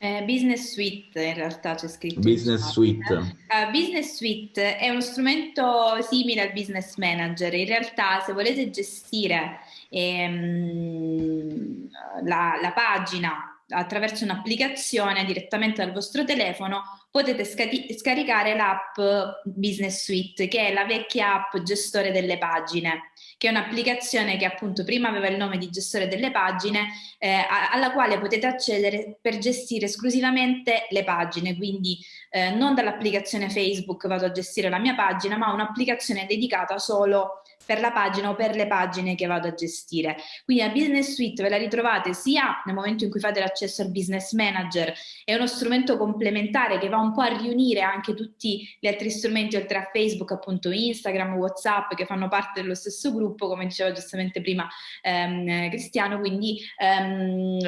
Eh, business Suite in realtà c'è scritto. Business Suite. Uh, business Suite è uno strumento simile al Business Manager. In realtà se volete gestire ehm, la, la pagina attraverso un'applicazione direttamente dal vostro telefono potete scaricare l'app Business Suite che è la vecchia app gestore delle pagine che è un'applicazione che appunto prima aveva il nome di gestore delle pagine, eh, alla quale potete accedere per gestire esclusivamente le pagine, quindi eh, non dall'applicazione Facebook vado a gestire la mia pagina, ma un'applicazione dedicata solo per la pagina o per le pagine che vado a gestire. Quindi la Business Suite ve la ritrovate sia nel momento in cui fate l'accesso al Business Manager, è uno strumento complementare che va un po' a riunire anche tutti gli altri strumenti oltre a Facebook, appunto Instagram, Whatsapp, che fanno parte dello stesso gruppo, come diceva giustamente prima ehm, Cristiano, quindi ehm,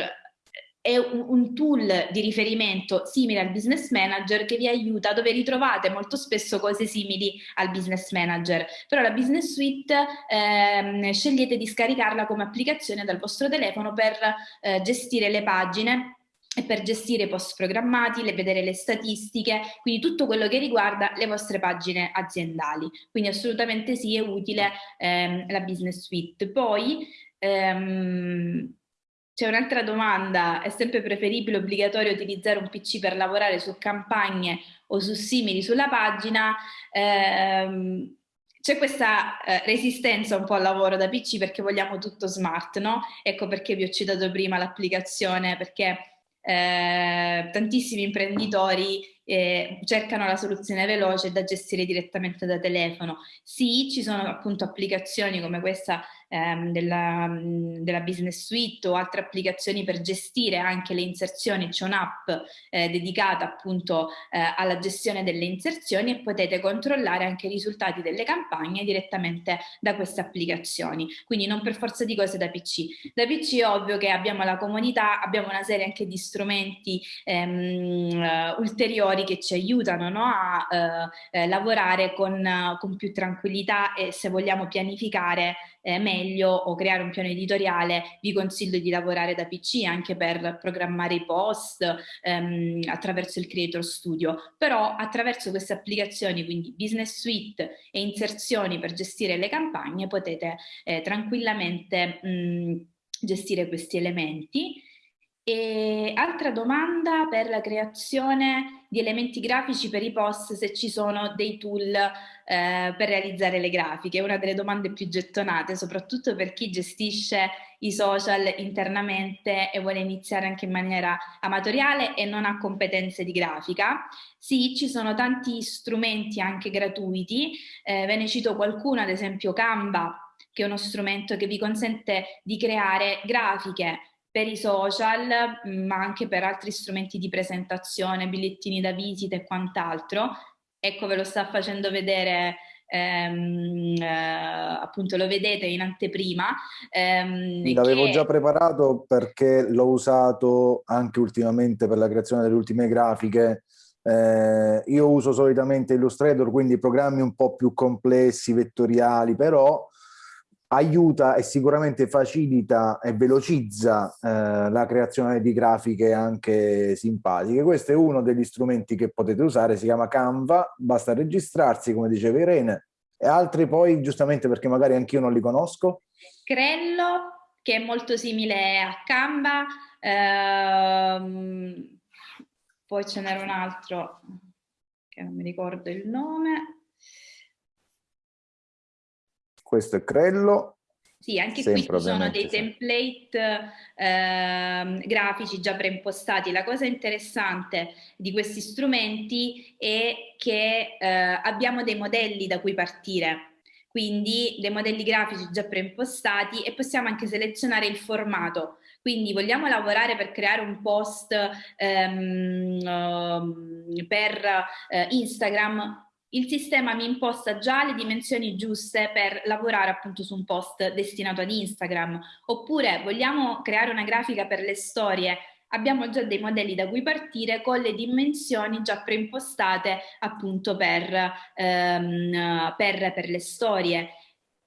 è un, tool di riferimento simile al business manager che vi aiuta dove ritrovate molto spesso cose simili al business manager però la business suite ehm, scegliete di scaricarla come applicazione dal vostro telefono per eh, gestire le pagine e per gestire i post programmati, le, vedere le statistiche, quindi tutto quello che riguarda le vostre pagine aziendali. Quindi assolutamente sì, è utile ehm, la business suite. Poi ehm, c'è un'altra domanda, è sempre preferibile obbligatorio utilizzare un PC per lavorare su campagne o su simili sulla pagina? Ehm, c'è questa eh, resistenza un po' al lavoro da PC perché vogliamo tutto smart, no? Ecco perché vi ho citato prima l'applicazione, perché eh, tantissimi imprenditori eh, cercano la soluzione veloce da gestire direttamente da telefono. Sì, ci sono appunto applicazioni come questa ehm, della, della, Business Suite o altre applicazioni per gestire anche le inserzioni, c'è un'app eh, dedicata appunto eh, alla gestione delle inserzioni e potete controllare anche i risultati delle campagne direttamente da queste applicazioni. Quindi non per forza di cose da PC. Da PC è ovvio che abbiamo la comunità, abbiamo una serie anche di strumenti ehm, ulteriori che ci aiutano no, a eh, eh, lavorare con, con, più tranquillità e se vogliamo pianificare eh, meglio o creare un piano editoriale vi consiglio di lavorare da PC anche per programmare i post ehm, attraverso il Creator Studio. Però attraverso queste applicazioni quindi Business Suite e inserzioni per gestire le campagne potete eh, tranquillamente mh, gestire questi elementi e altra domanda per la creazione di elementi grafici per i post, se ci sono dei tool eh, per realizzare le grafiche, è una delle domande più gettonate, soprattutto per chi gestisce i social internamente e vuole iniziare anche in maniera amatoriale e non ha competenze di grafica. Sì, ci sono tanti strumenti anche gratuiti, eh, ve ne cito qualcuno, ad esempio Canva, che è uno strumento che vi consente di creare grafiche per i social, ma anche per altri strumenti di presentazione, bigliettini da visita e quant'altro. Ecco, ve lo sta facendo vedere ehm, eh, appunto lo vedete in anteprima. Ehm, L'avevo che... già preparato perché l'ho usato anche ultimamente per la creazione delle ultime grafiche. Eh, io uso solitamente Illustrator, quindi programmi un po' più complessi, vettoriali, però aiuta e sicuramente facilita e velocizza eh, la creazione di grafiche anche simpatiche. Questo è uno degli strumenti che potete usare, si chiama Canva, basta registrarsi come diceva Irene, e altri poi giustamente perché magari anch'io non li conosco. Crello, che è molto simile a Canva, ehm, poi ce n'era un altro che non mi ricordo il nome, questo è Crello. Sì, anche qui ci sono dei template eh, grafici già preimpostati. La cosa interessante di questi strumenti è che eh, abbiamo dei modelli da cui partire, quindi dei modelli grafici già preimpostati e possiamo anche selezionare il formato. Quindi vogliamo lavorare per creare un post ehm, ehm per eh, Instagram, il sistema mi imposta già le dimensioni giuste per lavorare appunto su un post destinato ad Instagram. Oppure vogliamo creare una grafica per le storie, abbiamo già dei modelli da cui partire con le dimensioni già preimpostate appunto per, ehm, per, per le storie.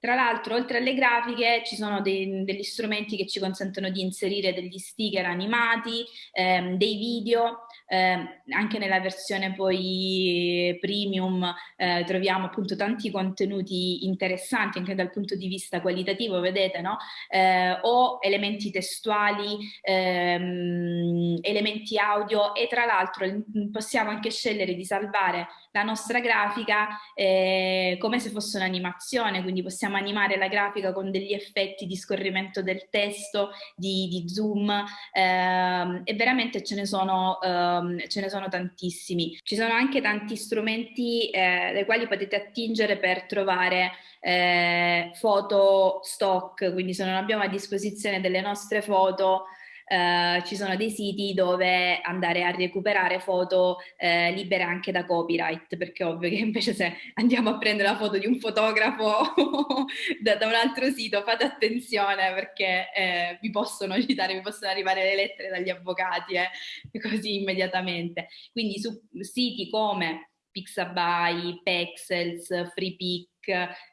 Tra l'altro, oltre alle grafiche, ci sono dei, degli strumenti che ci consentono di inserire degli sticker animati, ehm, dei video, eh, anche nella versione poi premium eh, troviamo appunto tanti contenuti interessanti anche dal punto di vista qualitativo, vedete, no? Eh, o elementi testuali, ehm, elementi audio e tra l'altro possiamo anche scegliere di salvare la nostra grafica eh, come se fosse un'animazione, quindi possiamo animare la grafica con degli effetti di scorrimento del testo, di, di zoom ehm, e veramente ce ne sono ehm, ce ne sono tantissimi. Ci sono anche tanti strumenti eh, dai quali potete attingere per trovare eh, foto stock, quindi se non abbiamo a disposizione delle nostre foto eh, ci sono dei siti dove andare a recuperare foto eh, libere anche da copyright, perché ovvio che invece se andiamo a prendere la foto di un fotografo da, da, un altro sito fate attenzione perché eh, vi possono citare, vi possono arrivare le lettere dagli avvocati eh, così immediatamente. Quindi su siti come Pixabay, Pexels, FreePic,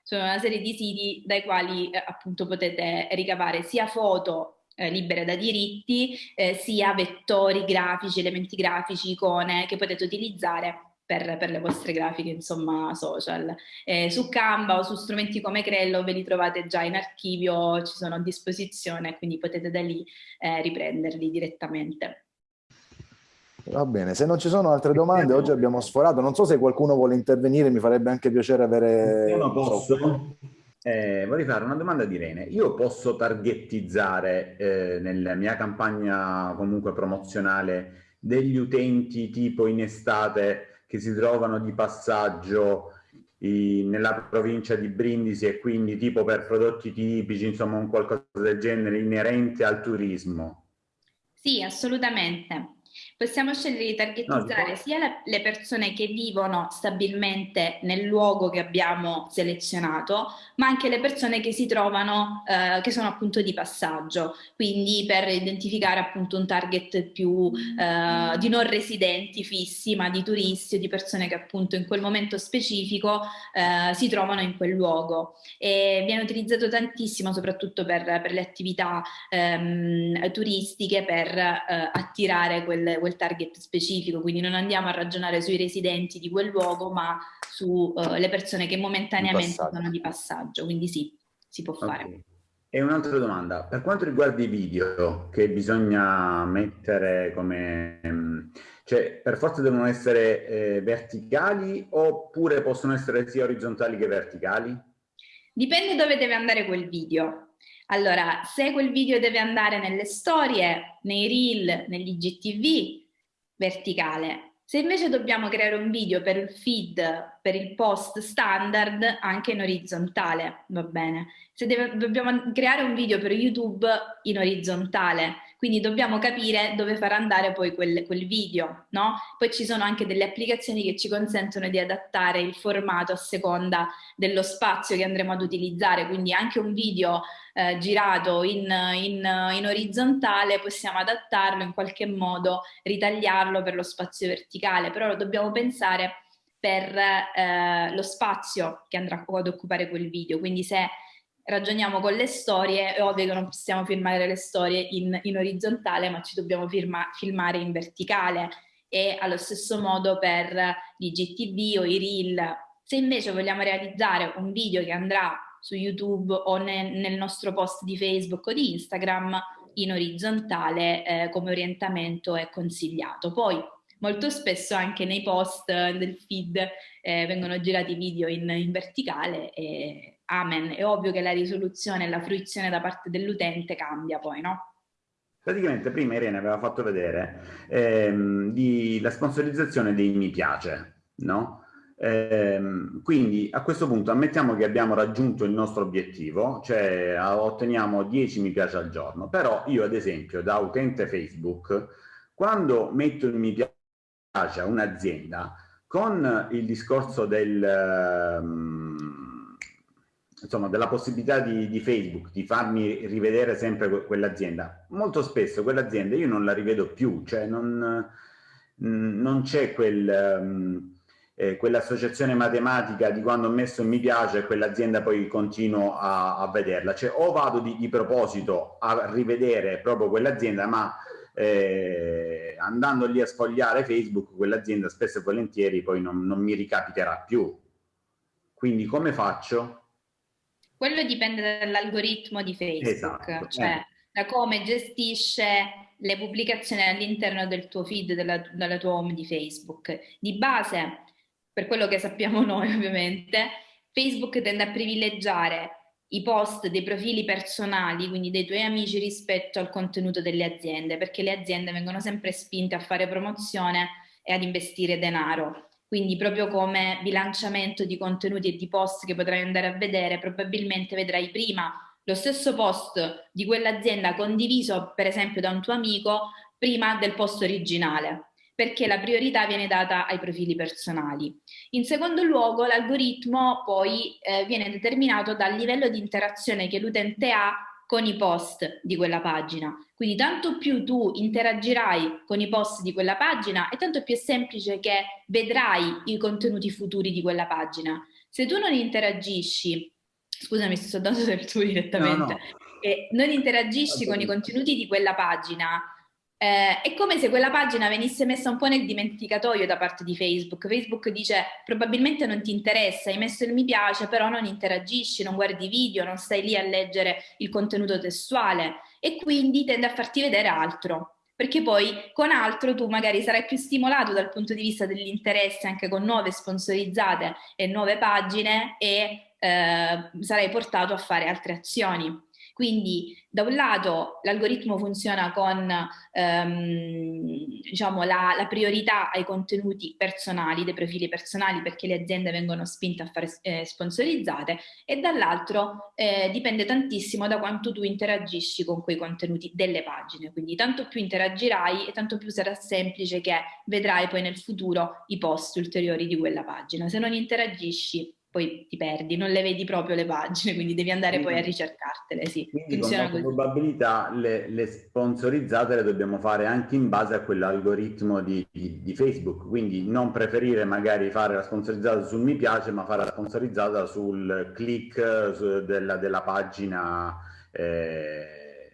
sono una serie di siti dai quali eh, appunto potete ricavare sia foto eh, libere da diritti, eh, sia vettori grafici, elementi grafici, icone che potete utilizzare per, per le vostre grafiche, insomma, social. Eh, su Canva o su strumenti come Crello ve li trovate già in archivio, ci sono a disposizione, quindi potete da lì eh, riprenderli direttamente. Va bene, se non ci sono altre domande, oggi abbiamo sforato. Non so se qualcuno vuole intervenire, mi farebbe anche piacere avere... Io non posso. Eh, vorrei fare una domanda di Irene. Io posso targettizzare eh, nella mia campagna comunque promozionale degli utenti tipo in estate che si trovano di passaggio nella provincia di Brindisi e quindi tipo per prodotti tipici, insomma un qualcosa del genere inerente al turismo? Sì, assolutamente. Possiamo scegliere di targetizzare no, sia la, le persone che vivono stabilmente nel luogo che abbiamo selezionato, ma anche le persone che si trovano, eh, che sono appunto di passaggio, quindi per identificare appunto un target più eh, di non residenti fissi, ma di turisti o di persone che appunto in quel momento specifico eh, si trovano in quel luogo. E viene utilizzato tantissimo soprattutto per, per le attività ehm, turistiche per eh, attirare quel, quel quel target specifico, quindi non andiamo a ragionare sui residenti di quel luogo, ma sulle uh, persone che momentaneamente sono di passaggio, quindi sì, si può fare. Okay. E un'altra domanda, per quanto riguarda i video che bisogna mettere come... cioè per forza devono essere eh, verticali oppure possono essere sia orizzontali che verticali? Dipende dove deve andare quel video. Allora, se quel video deve andare nelle storie, nei reel, negli IGTV, verticale. Se invece dobbiamo creare un video per il feed, per il post standard, anche in orizzontale, va bene. Se deve, dobbiamo creare un video per YouTube in orizzontale, quindi dobbiamo capire dove far andare poi quel, quel video, no? Poi ci sono anche delle applicazioni che ci consentono di adattare il formato a seconda dello spazio che andremo ad utilizzare, quindi anche un video eh, girato in, in, in, orizzontale possiamo adattarlo in qualche modo, ritagliarlo per lo spazio verticale, però lo dobbiamo pensare per eh, lo spazio che andrà ad occupare quel video, quindi se ragioniamo con le storie, è ovvio che non possiamo filmare le storie in, in orizzontale, ma ci dobbiamo firma, filmare in verticale e allo stesso modo per l'IGTV o i reel. Se invece vogliamo realizzare un video che andrà su YouTube o nel, nel nostro post di Facebook o di Instagram, in orizzontale eh, come orientamento è consigliato. Poi molto spesso anche nei post del feed eh, vengono girati video in, in verticale e amen, è ovvio che la risoluzione e la fruizione da parte dell'utente cambia poi, no? Praticamente prima Irene aveva fatto vedere ehm, di, la sponsorizzazione dei mi piace, no? Ehm, quindi a questo punto ammettiamo che abbiamo raggiunto il nostro obiettivo, cioè otteniamo 10 mi piace al giorno, però io ad esempio da utente Facebook, quando metto il mi piace un'azienda, con il discorso del... Um, insomma, della possibilità di, di, Facebook di farmi rivedere sempre quell'azienda, molto spesso quell'azienda io non la rivedo più, cioè non, mm, non c'è quel, um, eh, quell'associazione matematica di quando ho messo mi piace e quell'azienda poi continuo a, a, vederla, cioè o vado di, di proposito a rivedere proprio quell'azienda, ma eh, andando lì a sfogliare Facebook, quell'azienda spesso e volentieri poi non, non mi ricapiterà più. Quindi come faccio? Quello dipende dall'algoritmo di Facebook, esatto, cioè eh. da come gestisce le pubblicazioni all'interno del tuo feed, della, della tua home di Facebook. Di base, per quello che sappiamo noi ovviamente, Facebook tende a privilegiare i post dei profili personali, quindi dei tuoi amici rispetto al contenuto delle aziende, perché le aziende vengono sempre spinte a fare promozione e ad investire denaro. Quindi proprio come bilanciamento di contenuti e di post che potrai andare a vedere, probabilmente vedrai prima lo stesso post di quell'azienda condiviso per esempio da un tuo amico prima del post originale perché la priorità viene data ai profili personali. In secondo luogo l'algoritmo poi eh, viene determinato dal livello di interazione che l'utente ha con i post di quella pagina. Quindi tanto più tu interagirai con i post di quella pagina e tanto più è semplice che vedrai i contenuti futuri di quella pagina. Se tu non interagisci, scusami sto dando del tuo direttamente, no, no. e non interagisci con i contenuti di quella pagina, eh, è come se quella pagina venisse messa un po' nel dimenticatoio da parte di Facebook. Facebook dice probabilmente non ti interessa, hai messo il mi piace, però non interagisci, non guardi video, non stai lì a leggere il contenuto testuale e quindi tende a farti vedere altro. Perché poi con altro tu magari sarai più stimolato dal punto di vista dell'interesse anche con nuove sponsorizzate e nuove pagine e eh, sarai portato a fare altre azioni. Quindi da un lato l'algoritmo funziona con ehm, diciamo, la, la, priorità ai contenuti personali, dei profili personali perché le aziende vengono spinte a fare eh, sponsorizzate e dall'altro eh, dipende tantissimo da quanto tu interagisci con quei contenuti delle pagine. Quindi tanto più interagirai e tanto più sarà semplice che vedrai poi nel futuro i post ulteriori di quella pagina. Se non interagisci poi ti perdi, non le vedi proprio le pagine, quindi devi andare quindi, poi a ricercartele. Sì, quindi funziona con probabilità le, le, sponsorizzate le dobbiamo fare anche in base a quell'algoritmo di, di, di, Facebook, quindi non preferire magari fare la sponsorizzata sul mi piace, ma fare la sponsorizzata sul click su, della, della, pagina eh,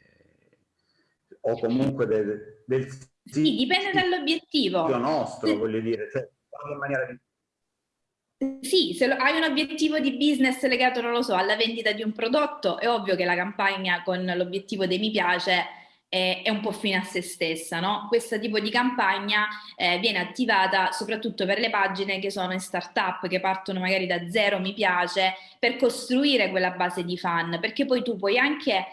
o comunque del, del sì, dipende dall'obiettivo. nostro, voglio dire, cioè, in maniera sì, se hai un obiettivo di business legato, non lo so, alla vendita di un prodotto, è ovvio che la campagna con l'obiettivo dei mi piace è, è, un po' fine a se stessa, no? Questo tipo di campagna eh, viene attivata soprattutto per le pagine che sono in startup, che partono magari da zero mi piace, per costruire quella base di fan, perché poi tu puoi anche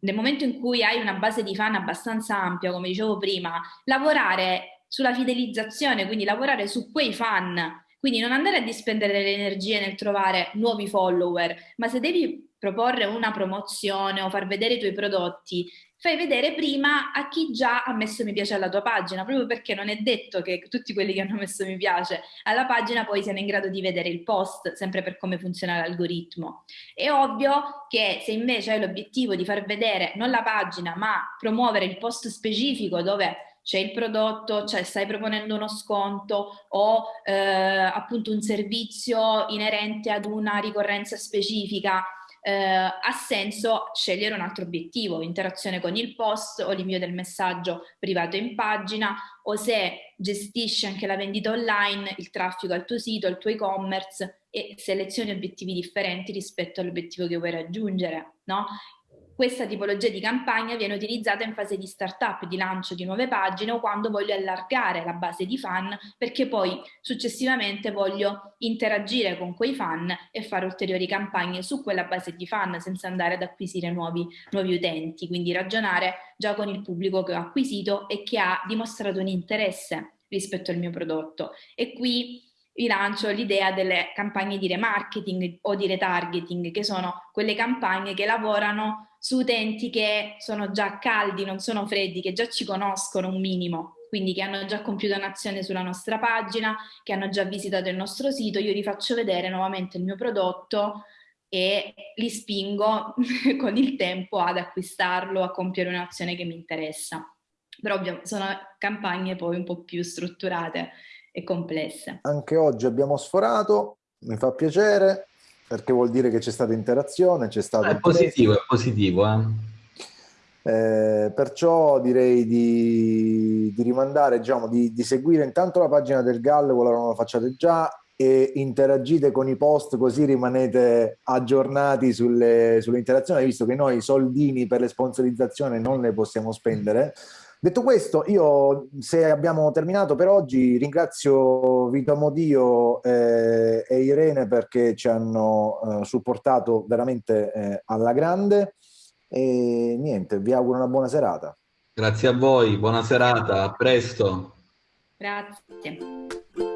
nel momento in cui hai una base di fan abbastanza ampia, come dicevo prima, lavorare sulla fidelizzazione, quindi lavorare su quei fan quindi non andare a dispendere le energie nel trovare nuovi follower, ma se devi proporre una promozione o far vedere i tuoi prodotti, fai vedere prima a chi già ha messo mi piace alla tua pagina, proprio perché non è detto che tutti quelli che hanno messo mi piace alla pagina poi siano in grado di vedere il post, sempre per come funziona l'algoritmo. È ovvio che se invece hai l'obiettivo di far vedere non la pagina, ma promuovere il post specifico dove c'è il prodotto, cioè stai proponendo uno sconto o eh, appunto un servizio inerente ad una ricorrenza specifica, eh, ha senso scegliere un altro obiettivo, interazione con il post o l'invio del messaggio privato in pagina o se gestisci anche la vendita online, il traffico al tuo sito, il tuo e-commerce e selezioni obiettivi differenti rispetto all'obiettivo che vuoi raggiungere, no? Questa tipologia di campagna viene utilizzata in fase di startup, di lancio di nuove pagine o quando voglio allargare la base di fan perché poi successivamente voglio interagire con quei fan e fare ulteriori campagne su quella base di fan senza andare ad acquisire nuovi, nuovi utenti, quindi ragionare già con il pubblico che ho acquisito e che ha dimostrato un interesse rispetto al mio prodotto. E qui vi lancio l'idea delle campagne di remarketing o di retargeting, che sono quelle campagne che lavorano su utenti che sono già caldi, non sono freddi, che già ci conoscono un minimo, quindi che hanno già compiuto un'azione sulla nostra pagina, che hanno già visitato il nostro sito, io vi faccio vedere nuovamente il mio prodotto e li spingo con il tempo ad acquistarlo, a compiere un'azione che mi interessa. Però ovvio, sono campagne poi un po' più strutturate e complesse. Anche oggi abbiamo sforato, mi fa piacere, perché vuol dire che c'è stata interazione, c'è stato... È positivo, è positivo. Eh? Eh, perciò direi di, di rimandare, diciamo, di, di, seguire intanto la pagina del Gallo, quella non la facciate già, e interagite con i post così rimanete aggiornati sulle, sulle interazioni, visto che noi soldini per le sponsorizzazioni non le possiamo spendere. Detto questo, io se abbiamo terminato per oggi ringrazio Vito Modio eh, e Irene perché ci hanno eh, supportato veramente eh, alla grande e niente, vi auguro una buona serata. Grazie a voi, buona serata, a presto. Grazie.